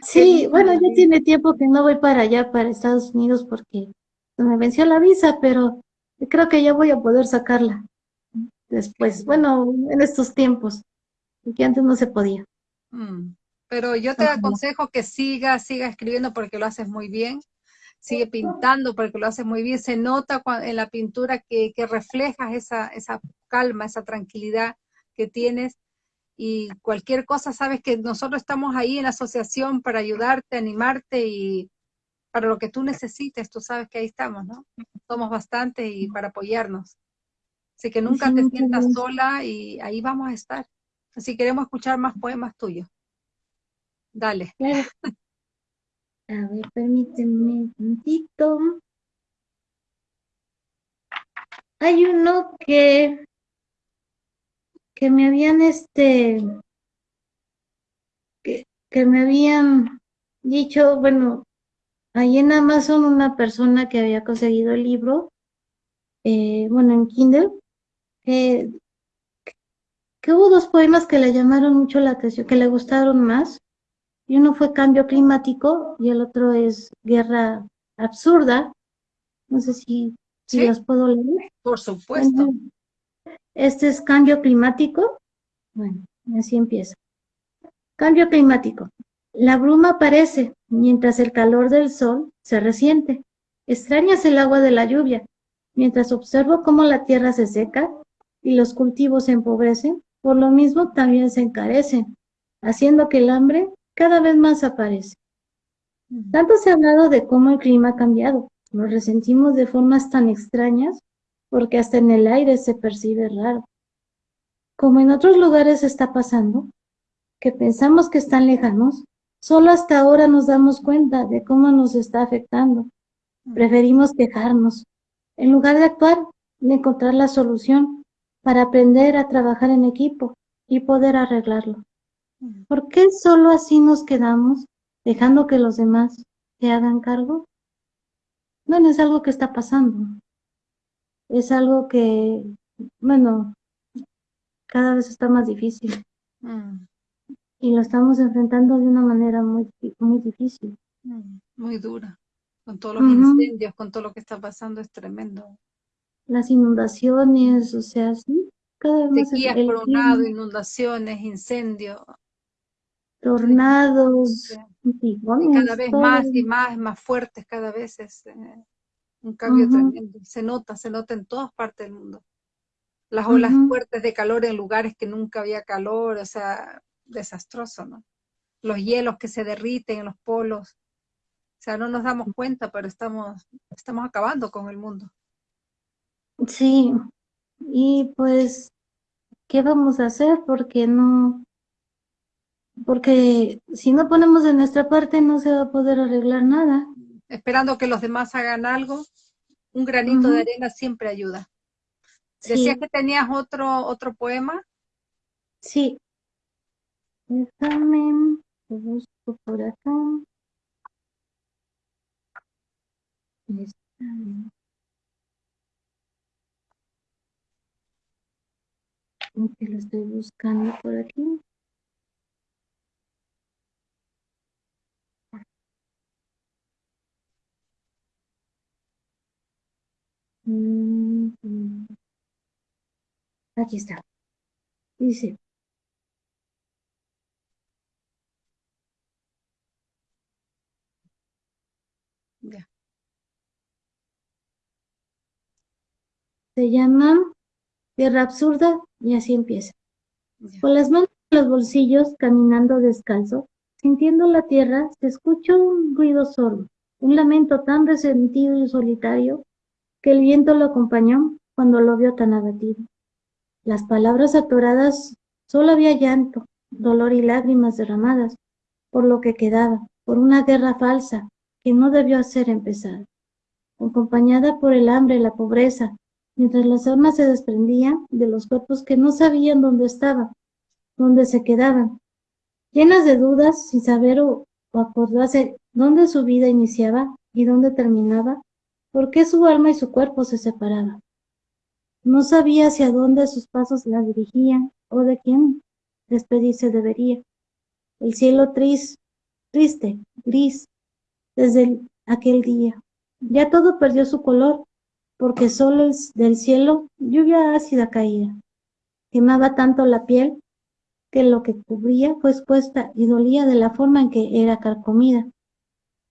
Sí, bueno, ya tiene tiempo que no voy para allá, para Estados Unidos, porque me venció la visa, pero creo que ya voy a poder sacarla después, bueno, en estos tiempos, que antes no se podía. Mm, pero yo te aconsejo que siga, siga escribiendo porque lo haces muy bien, sigue pintando porque lo haces muy bien, se nota en la pintura que, que reflejas esa, esa calma, esa tranquilidad que tienes y cualquier cosa, sabes que nosotros estamos ahí en la asociación para ayudarte, animarte y para lo que tú necesites, tú sabes que ahí estamos, ¿no? Somos bastante y para apoyarnos. Así que nunca te sientas sola y ahí vamos a estar. Así queremos escuchar más poemas tuyos. Dale. A ver, permíteme un momentito. Hay uno que, que me habían este, que, que me habían dicho, bueno, ahí en Amazon una persona que había conseguido el libro, eh, bueno, en Kindle, que, hubo dos poemas que le llamaron mucho la atención, que le gustaron más. Y uno fue Cambio Climático y el otro es Guerra Absurda. No sé si, si las puedo leer. Por supuesto. Este es Cambio Climático. Bueno, así empieza. Cambio climático. La bruma aparece mientras el calor del sol se resiente. Extrañas el agua de la lluvia. Mientras observo cómo la tierra se seca, y los cultivos se empobrecen, por lo mismo también se encarecen, haciendo que el hambre cada vez más aparece. Tanto se ha hablado de cómo el clima ha cambiado, lo resentimos de formas tan extrañas, porque hasta en el aire se percibe raro. Como en otros lugares está pasando, que pensamos que están lejanos, solo hasta ahora nos damos cuenta de cómo nos está afectando. Preferimos quejarnos, en lugar de actuar, de encontrar la solución para aprender a trabajar en equipo y poder arreglarlo. ¿Por qué solo así nos quedamos, dejando que los demás se hagan cargo? Bueno, es algo que está pasando. Es algo que, bueno, cada vez está más difícil. Mm. Y lo estamos enfrentando de una manera muy, muy difícil. Mm, muy dura. Con todos los incendios, con todo lo que está pasando, es tremendo. Las inundaciones, o sea, sí, cada vez Sequías el, inundaciones, incendios. Tornados, cada vez más y más, más fuertes, cada vez es eh, un cambio tremendo. Se nota, se nota en todas partes del mundo las olas fuertes de calor en lugares que nunca había calor, o sea, desastroso, ¿no? Los hielos que se derriten en los polos, o sea, no nos damos cuenta, pero estamos, estamos acabando con el mundo. Sí, y pues, ¿qué vamos a hacer? Porque no, porque si no ponemos de nuestra parte no se va a poder arreglar nada. Esperando que los demás hagan algo, un granito de arena siempre ayuda. Decías que tenías otro, otro poema. Sí. Déjame, lo busco por acá. Que lo estoy buscando por aquí. Mm. Aquí está. Dice. Ya. Se llama Tierra Absurda y así empieza. Con las manos en los bolsillos, caminando descalzo, sintiendo la tierra, se escuchó un ruido sordo, un lamento tan resentido y solitario que el viento lo acompañó cuando lo vio tan abatido. Las palabras atoradas, solo había llanto, dolor y lágrimas derramadas, por lo que quedaba, por una guerra falsa que no debió hacer empezar. Acompañada por el hambre y la pobreza, mientras las almas se desprendían de los cuerpos que no sabían dónde estaban, dónde se quedaban, llenas de dudas, sin saber o, o acordarse dónde su vida iniciaba y dónde terminaba, por qué su alma y su cuerpo se separaban. No sabía hacia dónde sus pasos la dirigían o de quién despedirse debería. El cielo triste, triste, gris, desde aquel día. Ya todo perdió su color, porque solo del cielo lluvia ácida caía. Quemaba tanto la piel que lo que cubría fue expuesta y dolía de la forma en que era carcomida.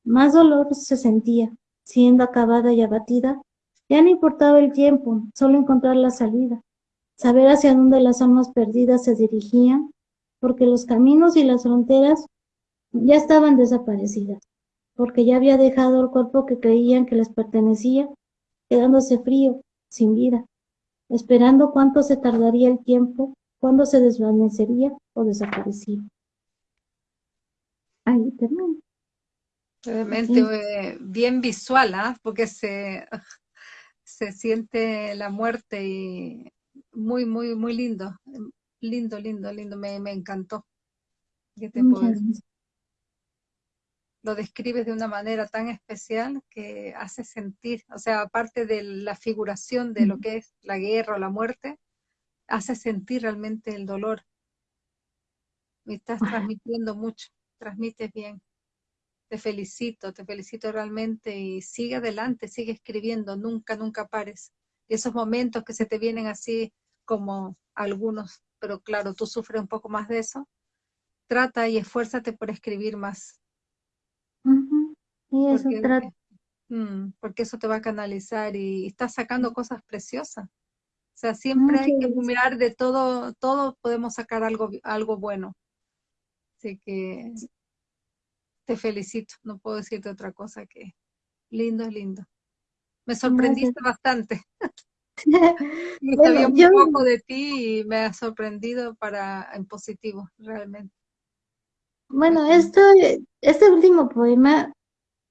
Más dolor se sentía, siendo acabada y abatida ya no importaba el tiempo, solo encontrar la salida, saber hacia dónde las almas perdidas se dirigían, porque los caminos y las fronteras ya estaban desaparecidas, porque ya había dejado el cuerpo que creían que les pertenecía, quedándose frío, sin vida, esperando cuánto se tardaría el tiempo, cuándo se desvanecería o desaparecía. Ahí termino. Realmente eh, bien visual, ¿ah? porque se, se siente la muerte y muy, muy, muy lindo. Lindo, lindo, lindo. Me, me encantó. Lo describes de una manera tan especial que hace sentir, o sea, aparte de la figuración de lo que es la guerra o la muerte, hace sentir realmente el dolor. Me estás transmitiendo mucho, transmites bien te felicito, te felicito realmente y sigue adelante, sigue escribiendo, nunca, nunca pares. Y esos momentos que se te vienen así como algunos, pero claro, tú sufres un poco más de eso, trata y esfuérzate por escribir más. Y eso porque, trata. Mm, porque eso te va a canalizar y, estás sacando cosas preciosas. O sea, siempre hay que mirar de todo, todo podemos sacar algo, algo bueno. Así que te felicito, no puedo decirte otra cosa que lindo, lindo. Me sorprendiste bastante. me sabía un poco de ti y me ha sorprendido para en positivo, realmente. Bueno, esto, este último poema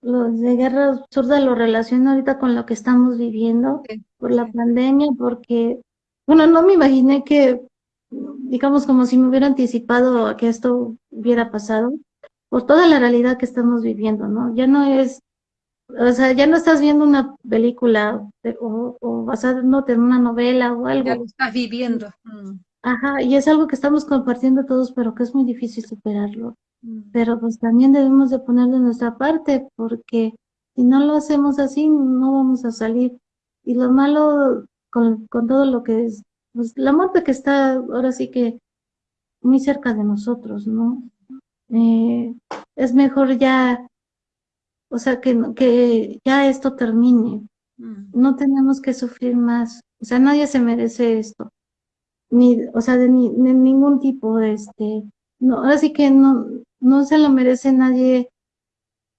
lo de guerra absurda lo relaciono ahorita con lo que estamos viviendo por la pandemia, porque, bueno, no me imaginé que, digamos, como si me hubiera anticipado a que esto hubiera pasado, por toda la realidad que estamos viviendo, ¿no? Ya no es, o sea, ya no estás viendo una película o, o basándote en una novela o algo. Ya lo estás viviendo. Mm. Ajá, y es algo que estamos compartiendo todos, pero que es muy difícil superarlo. Mm. Pero pues también debemos de poner de nuestra parte, porque si no lo hacemos así, no vamos a salir. Y lo malo con, con todo lo que es, pues la muerte que está ahora sí que muy cerca de nosotros, ¿no? Eh, es mejor ya, o sea, que, que ya esto termine. Mm. No tenemos que sufrir más. O sea, nadie se merece esto ni, o sea, de, ni, de ningún tipo, de este, no, ahora sí que no, no se lo merece nadie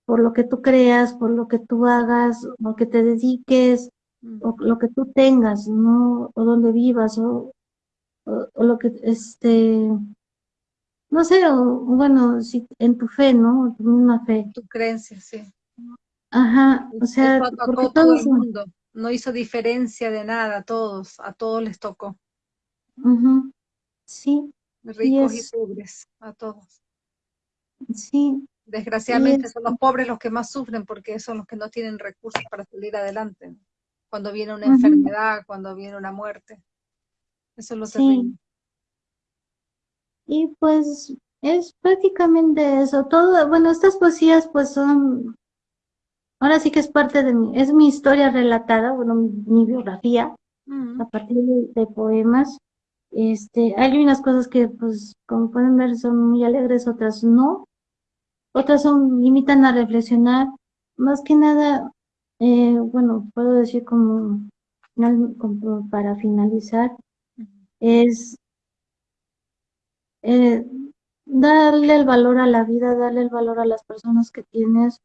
por lo que tú creas, por lo que tú hagas, o lo que te dediques, o lo que tú tengas, ¿no? O donde vivas, o, o, lo que, este, no sé, o, bueno, si, en tu fe, ¿no? Tu misma fe. Tu creencia, sí. Ajá, o sea, porque todo el mundo, no hizo diferencia de nada a todos, a todos les tocó. Sí. Ricos y, pobres, a todos. Sí. Desgraciadamente son los pobres los que más sufren porque son los que no tienen recursos para salir adelante. Cuando viene una enfermedad, cuando viene una muerte. Eso es lo sí. Y pues es prácticamente eso. Todo, bueno, estas poesías pues son, ahora sí que es parte de mi, es mi historia relatada, bueno, mi, biografía, a partir de, poemas. Este, hay unas cosas que, pues, como pueden ver, son muy alegres, otras no. Otras son, limitan a reflexionar. Más que nada, eh, bueno, puedo decir como, como para finalizar, es eh, darle el valor a la vida, darle el valor a las personas que tienes.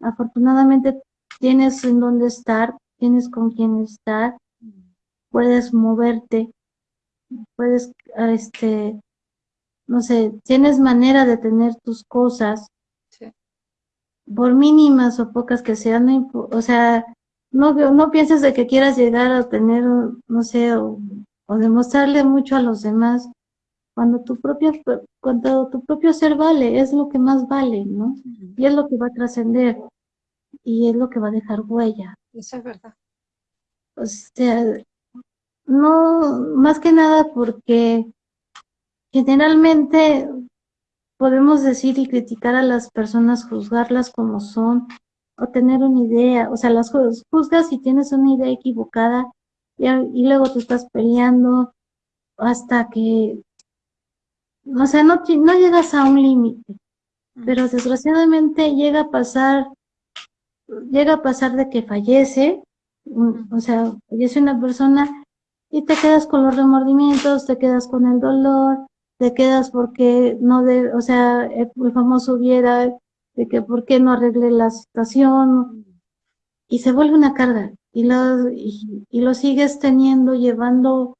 Afortunadamente tienes en dónde estar, tienes con quién estar, puedes moverte, puedes, este, no sé, tienes manera de tener tus cosas, por mínimas o pocas que sean, o sea, no, no pienses de que quieras llegar a tener, no sé, o, demostrarle mucho a los demás, cuando tu propio, cuando tu propio ser vale, es lo que más vale, ¿no? Y es lo que va a trascender, y es lo que va a dejar huella. Eso es verdad. O sea, no, más que nada porque generalmente podemos decir y criticar a las personas, juzgarlas como son, o tener una idea, o sea, las juzgas y tienes una idea equivocada y, y luego te estás peleando hasta que, o sea, no, no llegas a un límite, pero desgraciadamente llega a pasar, llega a pasar de que fallece, o sea, fallece una persona y te quedas con los remordimientos, te quedas con el dolor, te quedas porque no de, o sea, el, famoso hubiera, de que por qué no arreglé la situación, y se vuelve una carga, y lo, y, lo sigues teniendo, llevando,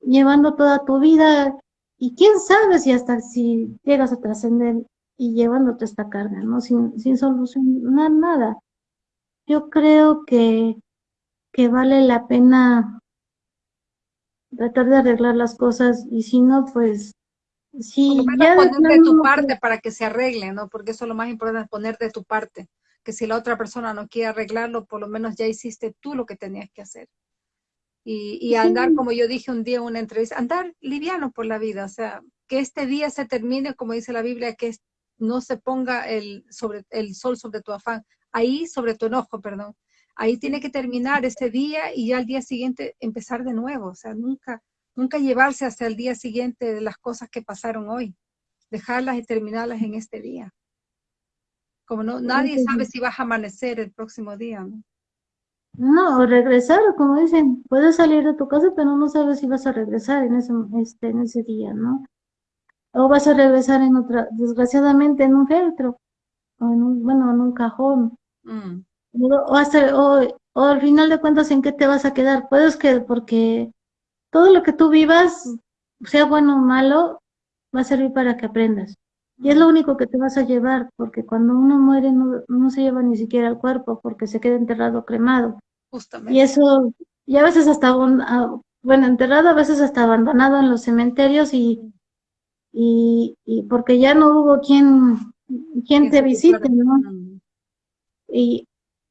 llevando toda tu vida, y quién sabe si hasta si llegas a trascender y llevándote esta carga, ¿no? Sin, sin solucionar nada. Yo creo que, que vale la pena tratar de arreglar las cosas y si no, pues sí. ya poner de tu parte para que se arregle, ¿no? Porque eso es lo más importante, poner de tu parte. Que si la otra persona no quiere arreglarlo, por lo menos ya hiciste tú lo que tenías que hacer. Y, y andar, como yo dije un día en una entrevista, andar liviano por la vida, o sea, que este día se termine, como dice la Biblia, que no se ponga el, sobre, el sol sobre tu afán, ahí sobre tu enojo, perdón, ahí tiene que terminar ese día y ya al día siguiente empezar de nuevo, o sea, nunca, nunca llevarse hasta el día siguiente de las cosas que pasaron hoy, dejarlas y terminarlas en este día. Como no, nadie sabe si vas a amanecer el próximo día, ¿no? No, o regresar, como dicen, puedes salir de tu casa, pero no sabes si vas a regresar en ese, este, en ese día, ¿no? O vas a regresar en otra, desgraciadamente en un feltro, o en un, bueno, en un cajón. Mm. O, hasta, o, al final de cuentas, ¿en qué te vas a quedar? Puedes que, porque todo lo que tú vivas, sea bueno o malo, va a servir para que aprendas. Y es lo único que te vas a llevar, porque cuando uno muere no, no se lleva ni siquiera el cuerpo, porque se queda enterrado cremado. Justamente. Y eso, y a veces hasta, bueno, enterrado, a veces hasta abandonado en los cementerios y, y, y porque ya no hubo quien, quien te visite, ¿no? Y,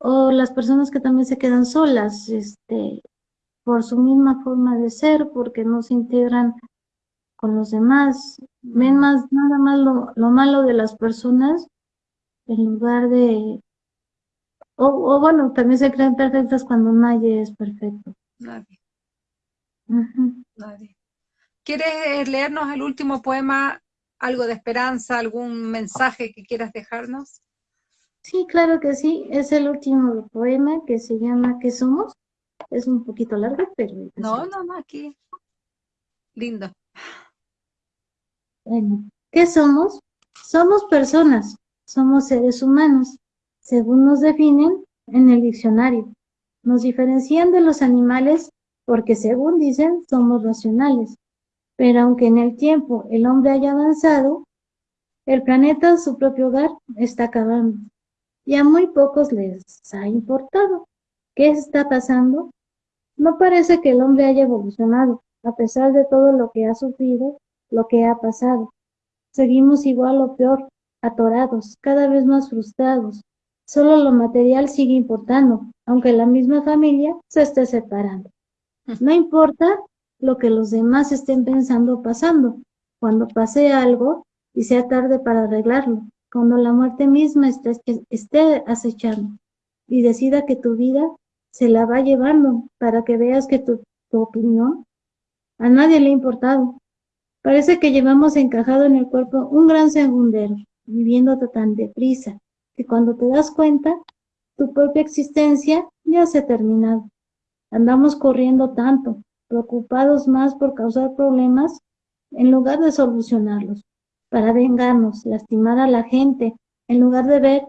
o las personas que también se quedan solas, este, por su misma forma de ser, porque no se integran con los demás, ven más, nada más lo, lo malo de las personas en lugar de, o, o, bueno, también se creen perfectas cuando nadie es perfecto. Nadie. Nadie. ¿Quieres leernos el último poema, algo de esperanza, algún mensaje que quieras dejarnos? Sí, claro que sí. Es el último poema que se llama ¿Qué somos? Es un poquito largo, pero... No, no, no, aquí. Lindo. Bueno, ¿qué somos? Somos personas, somos seres humanos, según nos definen en el diccionario. Nos diferencian de los animales porque, según dicen, somos racionales. Pero aunque en el tiempo el hombre haya avanzado, el planeta, su propio hogar, está acabando. Y a muy pocos les ha importado. ¿Qué está pasando? No parece que el hombre haya evolucionado, a pesar de todo lo que ha sufrido lo que ha pasado. Seguimos igual o peor, atorados, cada vez más frustrados. Solo lo material sigue importando, aunque la misma familia se esté separando. No importa lo que los demás estén pensando o pasando, cuando pase algo y sea tarde para arreglarlo, cuando la muerte misma esté, acechando y decida que tu vida se la va llevando para que veas que tu, tu opinión a nadie le ha importado, Parece que llevamos encajado en el cuerpo un gran segundero, viviendo tan deprisa, que cuando te das cuenta, tu propia existencia ya se ha terminado. Andamos corriendo tanto, preocupados más por causar problemas en lugar de solucionarlos, para vengarnos, lastimar a la gente, en lugar de ver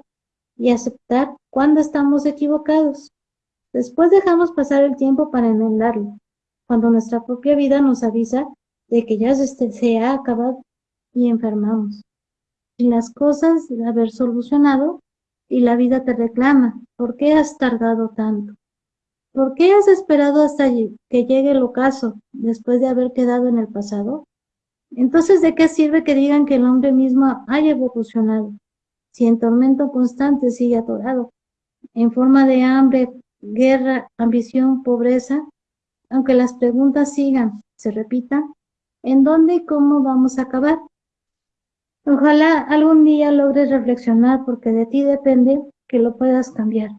y aceptar cuando estamos equivocados. Después dejamos pasar el tiempo para enmendarlo, cuando nuestra propia vida nos avisa de que ya se, ha acabado y enfermamos. Y las cosas de haber solucionado y la vida te reclama, ¿por qué has tardado tanto? ¿Por qué has esperado hasta que llegue el ocaso después de haber quedado en el pasado? Entonces, ¿de qué sirve que digan que el hombre mismo haya evolucionado? Si en tormento constante sigue atorado, en forma de hambre, guerra, ambición, pobreza, aunque las preguntas sigan, se repitan, en dónde y cómo vamos a acabar. Ojalá algún día logres reflexionar porque de ti depende que lo puedas cambiar,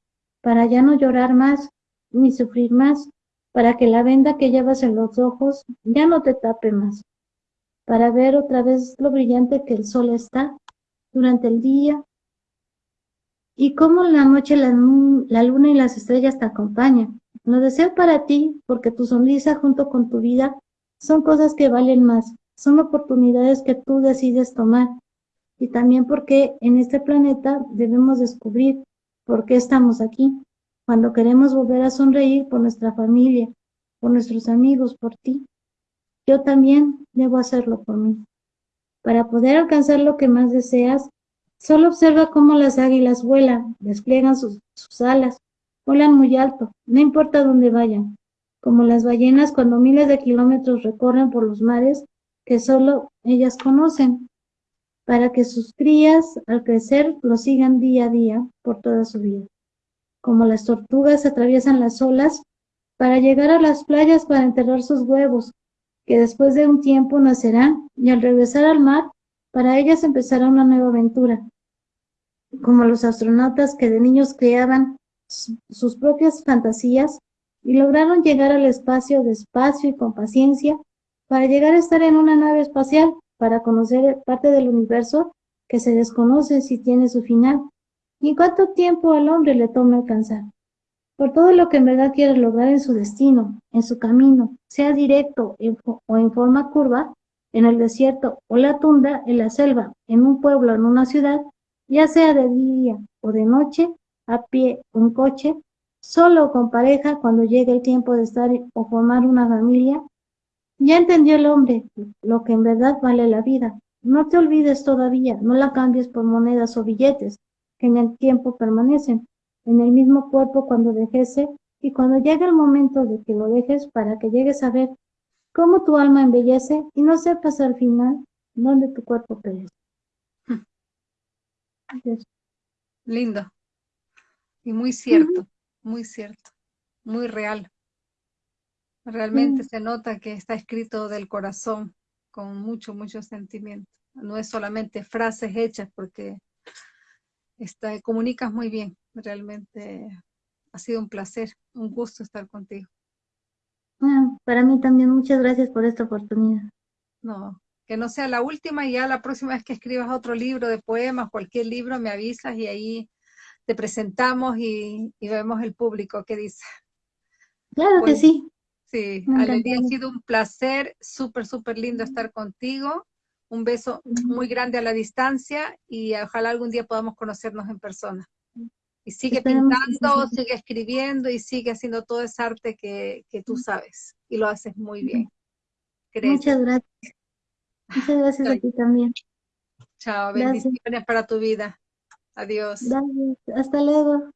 para ya no llorar más ni sufrir más, para que la venda que llevas en los ojos ya no te tape más, para ver otra vez lo brillante que el sol está durante el día y cómo la noche la, la luna y las estrellas te acompañan. Lo deseo para ti porque tu sonrisa junto con tu vida son cosas que valen más, son oportunidades que tú decides tomar. Y también porque en este planeta debemos descubrir por qué estamos aquí. Cuando queremos volver a sonreír por nuestra familia, por nuestros amigos, por ti. Yo también debo hacerlo por mí. Para poder alcanzar lo que más deseas, solo observa cómo las águilas vuelan, despliegan sus, alas, vuelan muy alto, no importa dónde vayan como las ballenas cuando miles de kilómetros recorren por los mares que solo ellas conocen, para que sus crías al crecer lo sigan día a día por toda su vida. Como las tortugas atraviesan las olas para llegar a las playas para enterrar sus huevos, que después de un tiempo nacerán y al regresar al mar, para ellas empezará una nueva aventura. Como los astronautas que de niños creaban sus propias fantasías y lograron llegar al espacio despacio y con paciencia para llegar a estar en una nave espacial, para conocer parte del universo que se desconoce si tiene su final, y cuánto tiempo al hombre le toma alcanzar. Por todo lo que en verdad quiere lograr en su destino, en su camino, sea directo o en forma curva, en el desierto o la tundra, en la selva, en un pueblo, en una ciudad, ya sea de día o de noche, a pie o en coche, solo con pareja cuando llegue el tiempo de estar o formar una familia, ya entendió el hombre lo que en verdad vale la vida, no te olvides todavía, no la cambies por monedas o billetes, que en el tiempo permanecen, en el mismo cuerpo cuando dejese, y cuando llegue el momento de que lo dejes para que llegues a ver cómo tu alma embellece y no sepas al final dónde tu cuerpo perece. Lindo. Y muy cierto, muy cierto, muy real. Realmente se nota que está escrito del corazón, con mucho, mucho sentimiento. No es solamente frases hechas, porque está, comunicas muy bien. Realmente ha sido un placer, un gusto estar contigo. Ah, para mí también, muchas gracias por esta oportunidad. No, que no sea la última y ya la próxima vez que escribas otro libro de poemas, cualquier libro, me avisas y ahí te presentamos y, vemos el público que dice. Claro que sí. Sí, Alelia, ha sido un placer, súper, súper lindo estar contigo. Un beso muy grande a la distancia y ojalá algún día podamos conocernos en persona. Y sigue pintando, sigue escribiendo y sigue haciendo todo ese arte que, que tú sabes. Y lo haces muy bien. Muchas gracias. Muchas gracias a ti también. Chao, bendiciones para tu vida. Adiós. Gracias. Hasta luego.